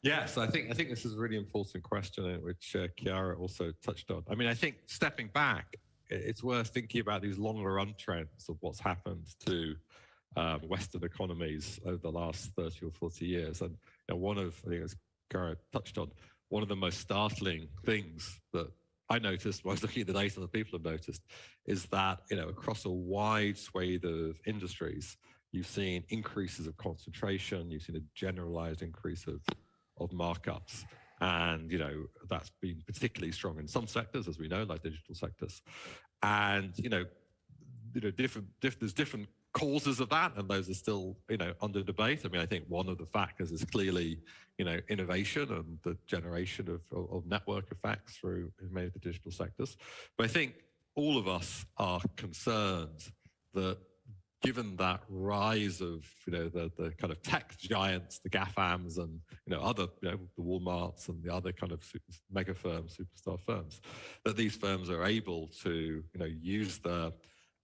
Yes, I think I think this is a really important question, which uh, Chiara also touched on. I mean, I think stepping back, it's worth thinking about these longer run trends of what's happened to um, Western economies over the last 30 or 40 years. And you know, one of, I think as Chiara touched on, one of the most startling things that I noticed when I was looking at the data that people have noticed is that, you know, across a wide swathe of industries, you've seen increases of concentration, you've seen a generalized increase of, of markups. And, you know, that's been particularly strong in some sectors, as we know, like digital sectors. And, you know, you know, different, diff, there's different causes of that, and those are still, you know, under debate. I mean, I think one of the factors is clearly, you know, innovation and the generation of, of, network effects through many of the digital sectors. But I think all of us are concerned that given that rise of you know the the kind of tech giants, the GAFAMs, and you know other you know the WalMarts and the other kind of mega firms, superstar firms, that these firms are able to you know use the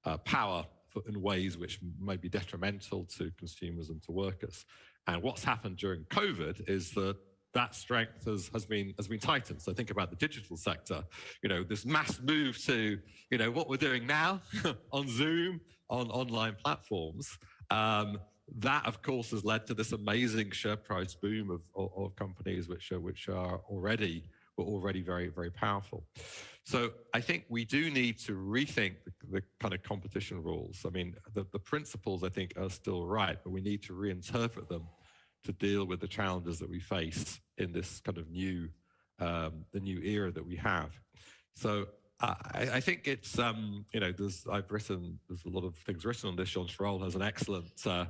uh, power in ways which may be detrimental to consumers and to workers. And what's happened during COVID is that that strength has, has been has been tightened. So think about the digital sector. You know, this mass move to you know what we're doing now on Zoom, on online platforms. Um, that, of course, has led to this amazing share price boom of, of, of companies which are which are already were already very very powerful. So I think we do need to rethink the, the kind of competition rules. I mean, the, the principles I think are still right, but we need to reinterpret them to deal with the challenges that we face in this kind of new, um, the new era that we have. So I, I, think it's, um, you know, there's, I've written, there's a lot of things written on this. Jean Tirole has an excellent uh,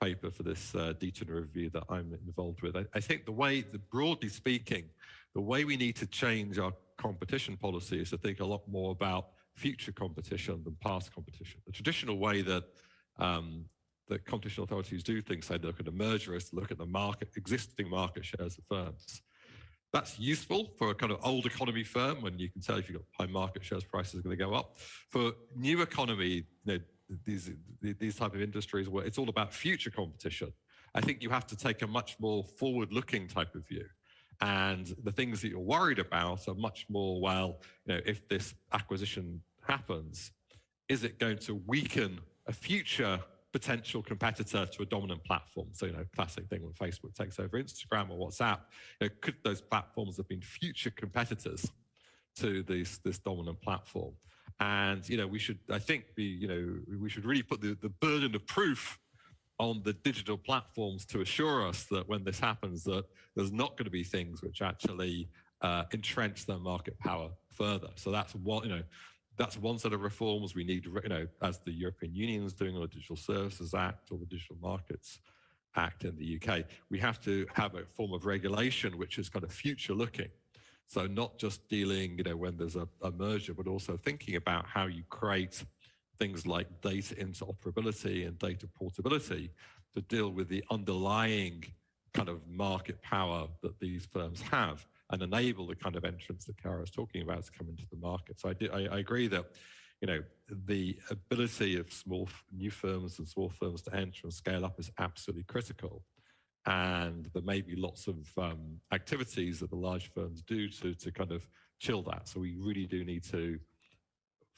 paper for this uh, review that I'm involved with. I, I think the way, the, broadly speaking, the way we need to change our competition policy is to think a lot more about future competition than past competition. The traditional way that um, that competition authorities do things, say, look at a merger, is to look at the market, existing market shares of firms. That's useful for a kind of old economy firm when you can tell if you've got high market shares, prices are going to go up. For new economy, you know, these these type of industries where it's all about future competition I think you have to take a much more forward-looking type of view. And the things that you're worried about are much more, well, you know, if this acquisition happens, is it going to weaken a future potential competitor to a dominant platform? So, you know, classic thing when Facebook takes over Instagram or WhatsApp, you know, could those platforms have been future competitors to this, this dominant platform? And, you know, we should, I think, be, you know, we should really put the, the burden of proof on the digital platforms to assure us that when this happens, that there's not going to be things which actually uh, entrench their market power further. So that's one, you know, that's one set of reforms we need, you know, as the European Union is doing on the Digital Services Act or the Digital Markets Act in the UK. We have to have a form of regulation which is kind of future looking. So not just dealing, you know, when there's a, a merger, but also thinking about how you create things like data interoperability and data portability to deal with the underlying kind of market power that these firms have and enable the kind of entrance that Chiara is talking about to come into the market. So I, do, I, I agree that you know the ability of small new firms and small firms to enter and scale up is absolutely critical. And there may be lots of um, activities that the large firms do to, to kind of chill that. So we really do need to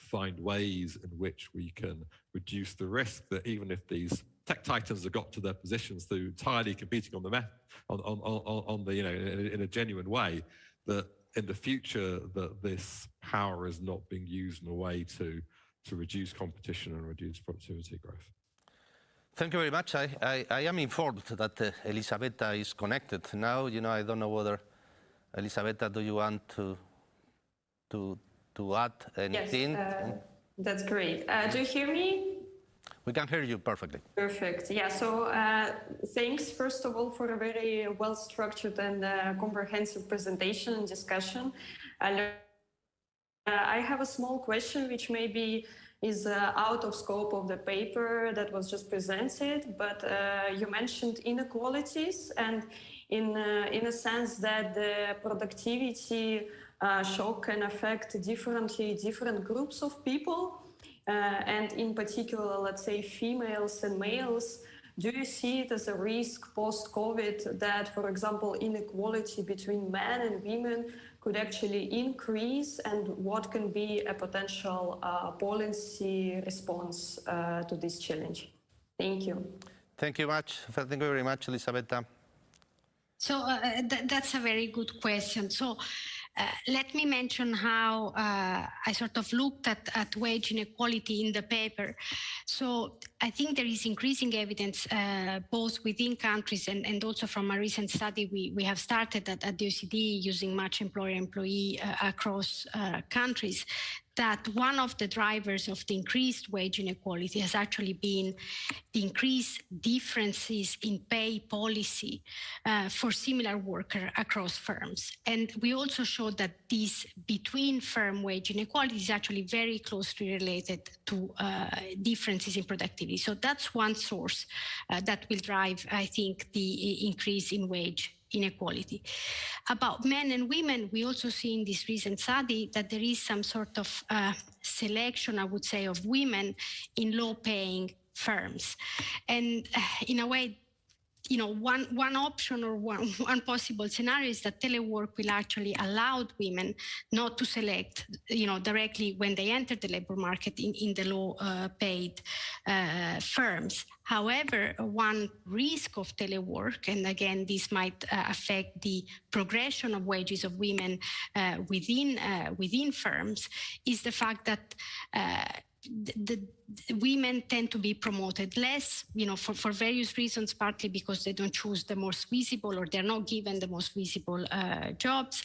find ways in which we can reduce the risk that even if these tech titans have got to their positions through entirely competing on the on, on, on, on the you know in a, in a genuine way that in the future that this power is not being used in a way to to reduce competition and reduce productivity growth. Thank you very much. I, I, I am informed that uh, Elisabetta is connected now. You know, I don't know whether Elisabetta, do you want to to to add anything? Yes, uh, that's great. Uh, do you hear me? We can hear you perfectly. Perfect. Yeah. So uh, thanks, first of all, for a very well-structured and uh, comprehensive presentation and discussion. Uh, I have a small question, which maybe is uh, out of scope of the paper that was just presented, but you mentioned inequalities and in, in a sense that the productivity uh, shock can affect differently different groups of people. Uh, and in particular, let's say females and males, do you see it as a risk post-COVID that, for example, inequality between men and women could actually increase and what can be a potential uh, policy response uh, to this challenge? Thank you. Thank you much. Thank you very much, Elisabetta. So uh, th that's a very good question. So uh, let me mention how uh, I sort of looked at, at wage inequality in the paper. So I think there is increasing evidence uh, both within countries and, and also from a recent study we, we have started at, at the OECD using match employer-employee uh, across uh, countries that one of the drivers of the increased wage inequality has actually been the increased differences in pay policy uh, for similar worker across firms. And we also showed that this between firm wage inequality is actually very closely related to uh, differences in productivity. So that's one source uh, that will drive, I think, the increase in wage inequality. About men and women, we also see in this recent study that there is some sort of uh, selection, I would say, of women in low-paying firms. And uh, in a way, you know, one, one option or one, one possible scenario is that telework will actually allow women not to select, you know, directly when they enter the labor market in, in the low uh, paid uh, firms. However, one risk of telework, and again, this might uh, affect the progression of wages of women uh, within, uh, within firms, is the fact that uh, the, the, women tend to be promoted less, you know, for, for various reasons, partly because they don't choose the most visible or they're not given the most visible uh, jobs.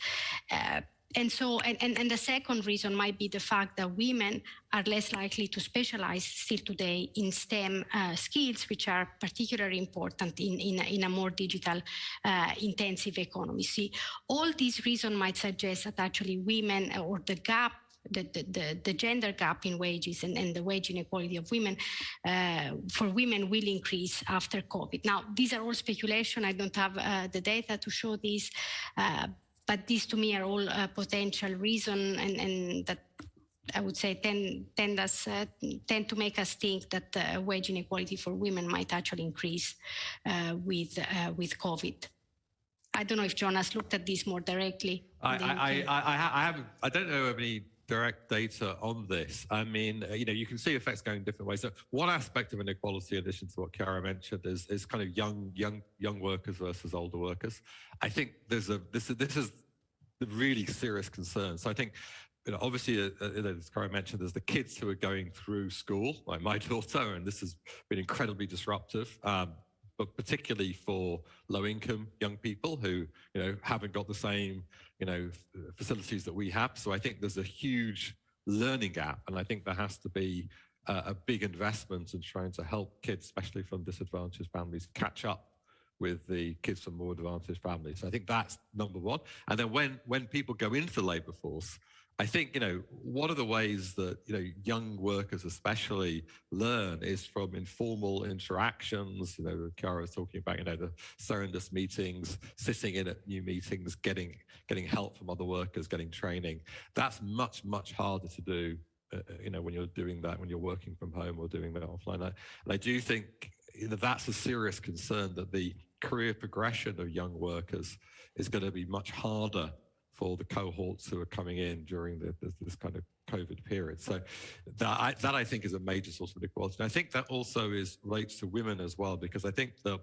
Uh, and so, and, and, and, the second reason might be the fact that women are less likely to specialize still today in STEM uh, skills, which are particularly important in, in, a, in a more digital uh, intensive economy. See, all these reasons might suggest that actually women or the gap the, the, the, gender gap in wages and, and the wage inequality of women uh, for women will increase after COVID. Now, these are all speculation. I don't have uh, the data to show this, uh, but these to me are all uh, potential reason and, and that I would say tend tend us uh, tend to make us think that uh, wage inequality for women might actually increase uh, with uh, with COVID. I don't know if John has looked at this more directly. I I, I, I, I haven't. I don't know of any direct data on this. I mean, uh, you know, you can see effects going different ways. So one aspect of inequality, in addition to what Chiara mentioned, is is kind of young young young workers versus older workers. I think there's a this this is the really serious concern. So I think you know, obviously, uh, uh, as Chiara mentioned, there's the kids who are going through school, like my daughter, and this has been incredibly disruptive. Um, but particularly for low-income young people who, you know, haven't got the same, you know, facilities that we have. So I think there's a huge learning gap, and I think there has to be uh, a big investment in trying to help kids, especially from disadvantaged families, catch up with the kids from more advantaged families. So I think that's number one. And then when when people go into the labour force, I think, you know, one of the ways that, you know, young workers especially learn is from informal interactions. You know, Chiara was talking about, you know, the Serendus meetings, sitting in at new meetings, getting, getting help from other workers, getting training. That's much, much harder to do, uh, uh you know, when you're doing that, when you're working from home or doing that offline. And I do think you know, that's a serious concern that the career progression of young workers is going to be much harder for the cohorts who are coming in during the, this, this, kind of COVID period. So that I, that I think is a major source of inequality. And I think that also is relates to women as well, because I think the,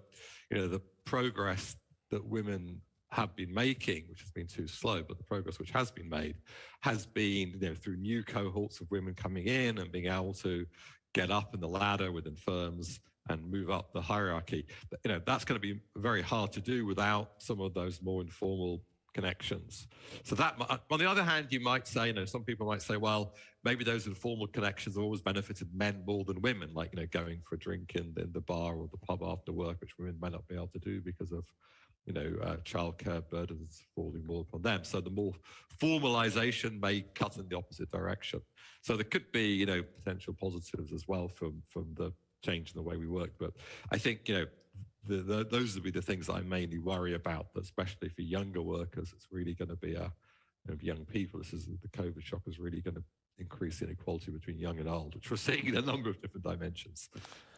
you know, the progress that women have been making, which has been too slow, but the progress which has been made has been you know, through new cohorts of women coming in and being able to get up in the ladder within firms and move up the hierarchy. But, you know, that's going to be very hard to do without some of those more informal connections. So that, on the other hand, you might say, you know, some people might say, well, maybe those informal connections have always benefited men more than women, like, you know, going for a drink in, in the bar or the pub after work, which women may not be able to do because of, you know, uh, childcare burdens falling more upon them. So the more formalization may cut in the opposite direction. So there could be, you know, potential positives as well from, from the change in the way we work. But I think, you know, the, the, those would be the things I mainly worry about, but especially for younger workers. It's really going to be a, of young people. This is the COVID shock is really going to increase inequality between young and old, which we're seeing in a number of different dimensions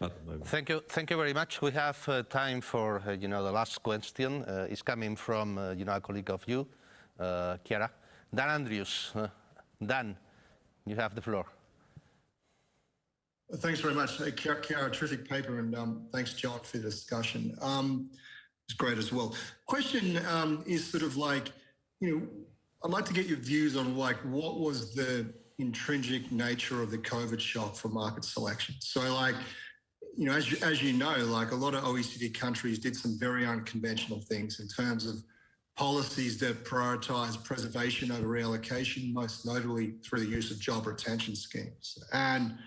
at the moment. Thank you, thank you very much. We have uh, time for uh, you know the last question. Uh, is coming from uh, you know a colleague of you, uh, Chiara, Dan Andrews. Uh, Dan, you have the floor. Thanks very much, Chiara, terrific paper, and um, thanks, John, for the discussion. Um, it's great as well. Question um, is sort of like, you know, I'd like to get your views on like what was the intrinsic nature of the COVID shock for market selection. So like, you know, as you, as you know, like a lot of OECD countries did some very unconventional things in terms of policies that prioritize preservation over reallocation, most notably through the use of job retention schemes. And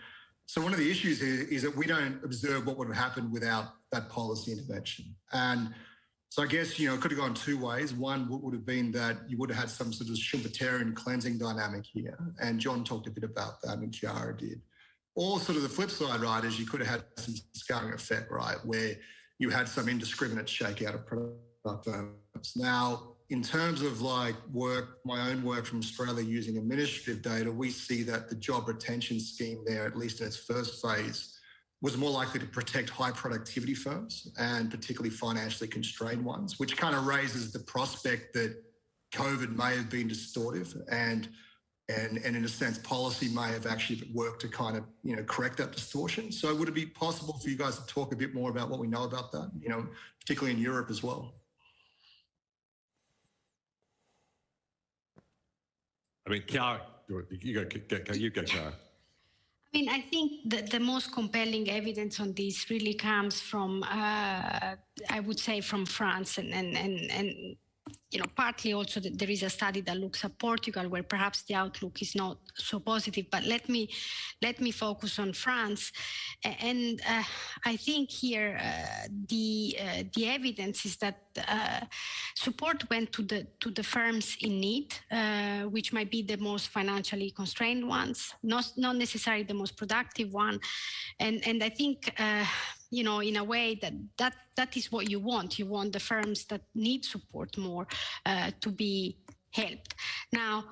so one of the issues is, is that we don't observe what would have happened without that policy intervention. And so I guess, you know, it could have gone two ways. One would have been that you would have had some sort of Schumpeterian cleansing dynamic here. And John talked a bit about that and Chiara did. Or sort of the flip side, right, is you could have had some scarring effect, right, where you had some indiscriminate shakeout of product firms. Now, in terms of like work, my own work from Australia using administrative data, we see that the job retention scheme there, at least in its first phase, was more likely to protect high productivity firms and particularly financially constrained ones, which kind of raises the prospect that COVID may have been distortive and and, and in a sense, policy may have actually worked to kind of, you know, correct that distortion. So would it be possible for you guys to talk a bit more about what we know about that, you know, particularly in Europe as well? I mean, Chiara, you go, you go, Chiara. I mean, I think the, the most compelling evidence on this really comes from, uh, I would say, from France and, and, and, and you know, partly also there is a study that looks at Portugal where perhaps the outlook is not so positive. But let me let me focus on France, and uh, I think here uh, the uh, the evidence is that uh, support went to the to the firms in need, uh, which might be the most financially constrained ones, not not necessarily the most productive one, and and I think uh, you know, in a way that that that is what you want. You want the firms that need support more uh, to be helped. Now,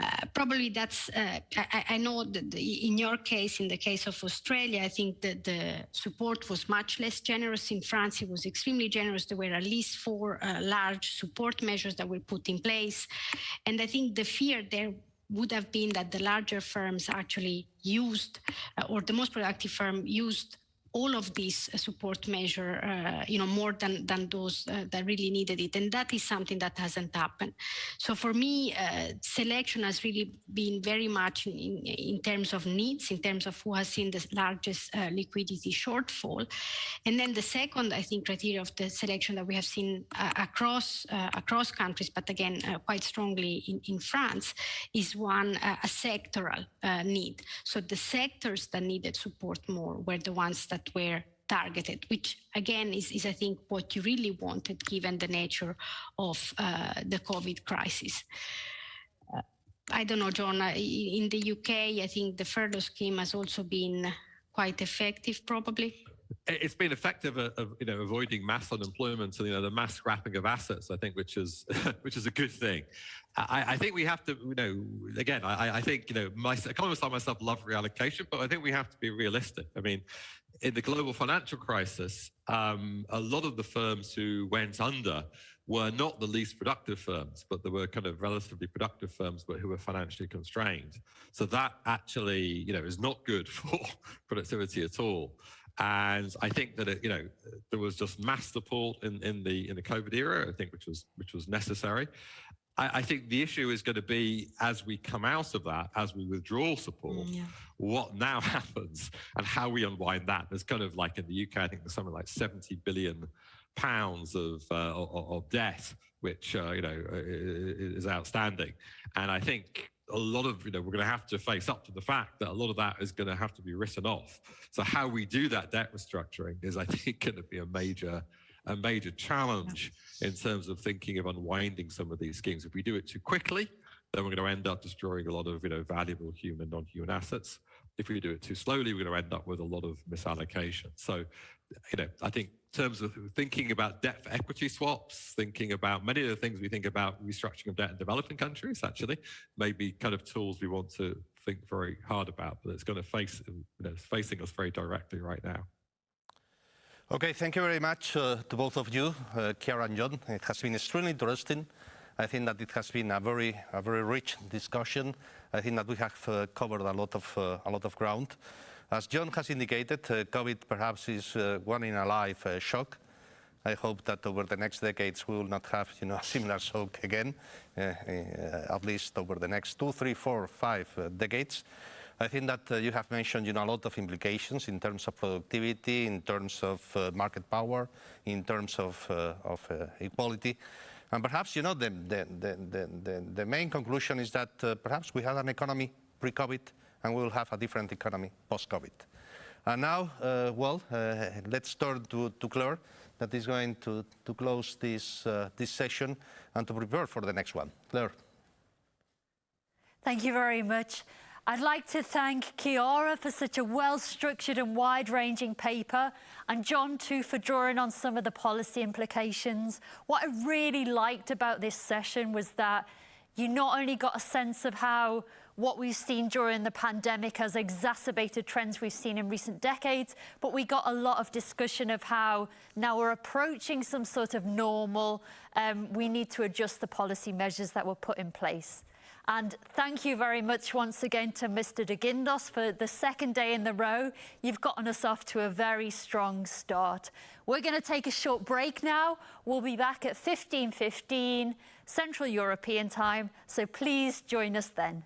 uh, probably that's, uh, I, I, know that in your case, in the case of Australia, I think that the support was much less generous. In France, it was extremely generous. There were at least four uh, large support measures that were put in place. And I think the fear there would have been that the larger firms actually used, uh, or the most productive firm used all of these uh, support measure, uh, you know, more than, than those uh, that really needed it. And that is something that hasn't happened. So for me, uh, selection has really been very much in, in, terms of needs, in terms of who has seen the largest uh, liquidity shortfall. And then the second, I think, criteria of the selection that we have seen uh, across across countries, but again, quite strongly in, in France, is one, a sectoral need. So the sectors that needed support more were the ones that that were targeted, which again is, is I think what you really wanted given the nature of uh, the COVID crisis. Uh, I don't know, John, uh, in the UK, I think the furlough scheme has also been quite effective, probably. It's been effective at, you know avoiding mass unemployment and you know the mass scrapping of assets. I think, which is which is a good thing. I, I think we have to, you know, again, I, I think you know, my, economists like myself love reallocation, but I think we have to be realistic. I mean, in the global financial crisis, um, a lot of the firms who went under were not the least productive firms, but there were kind of relatively productive firms, but who were financially constrained. So that actually, you know, is not good for productivity at all. And I think that it, you know there was just mass support in, in the in the COVID era, I think, which was which was necessary. I, I, think the issue is going to be as we come out of that, as we withdraw support, mm, yeah. what now happens and how we unwind that. There's kind of like in the UK, I think there's something like 70 billion pounds of, uh, of, of, debt, which, uh, you know, is outstanding. And I think a lot of, you know, we're going to have to face up to the fact that a lot of that is going to have to be written off. So how we do that debt restructuring is, I think, going to be a major a major challenge in terms of thinking of unwinding some of these schemes. If we do it too quickly, then we're going to end up destroying a lot of you know valuable human non-human assets. If we do it too slowly, we're going to end up with a lot of misallocation. So, you know, I think in terms of thinking about debt for equity swaps, thinking about many of the things we think about restructuring of debt in developing countries, actually, maybe kind of tools we want to think very hard about, but it's going to face, you know, it's facing us very directly right now. Okay, thank you very much uh, to both of you, uh, and John. It has been extremely interesting. I think that it has been a very, a very rich discussion. I think that we have uh, covered a lot of, uh, a lot of ground. As John has indicated, uh, COVID perhaps is uh, one in a life shock. I hope that over the next decades we will not have, you know, a similar shock again, at least over the next two, three, four, five decades. I think that uh, you have mentioned you know, a lot of implications in terms of productivity, in terms of uh, market power, in terms of, uh, of uh, equality. And perhaps you know, the, the, the, the, the main conclusion is that uh, perhaps we had an economy pre-COVID and we will have a different economy post-COVID. And now, uh, well, let's turn to, to Claire that is going to, to close this, this session and to prepare for the next one. Claire. Thank you very much. I'd like to thank Chiara for such a well-structured and wide-ranging paper, and John too for drawing on some of the policy implications. What I really liked about this session was that you not only got a sense of how what we've seen during the pandemic has exacerbated trends we've seen in recent decades, but we got a lot of discussion of how now we're approaching some sort of normal, um, we need to adjust the policy measures that were put in place. And thank you very much once again to Mr. de Guindos for the second day in the row. You've gotten us off to a very strong start. We're going to take a short break now. We'll be back at 15.15 Central European time, so please join us then.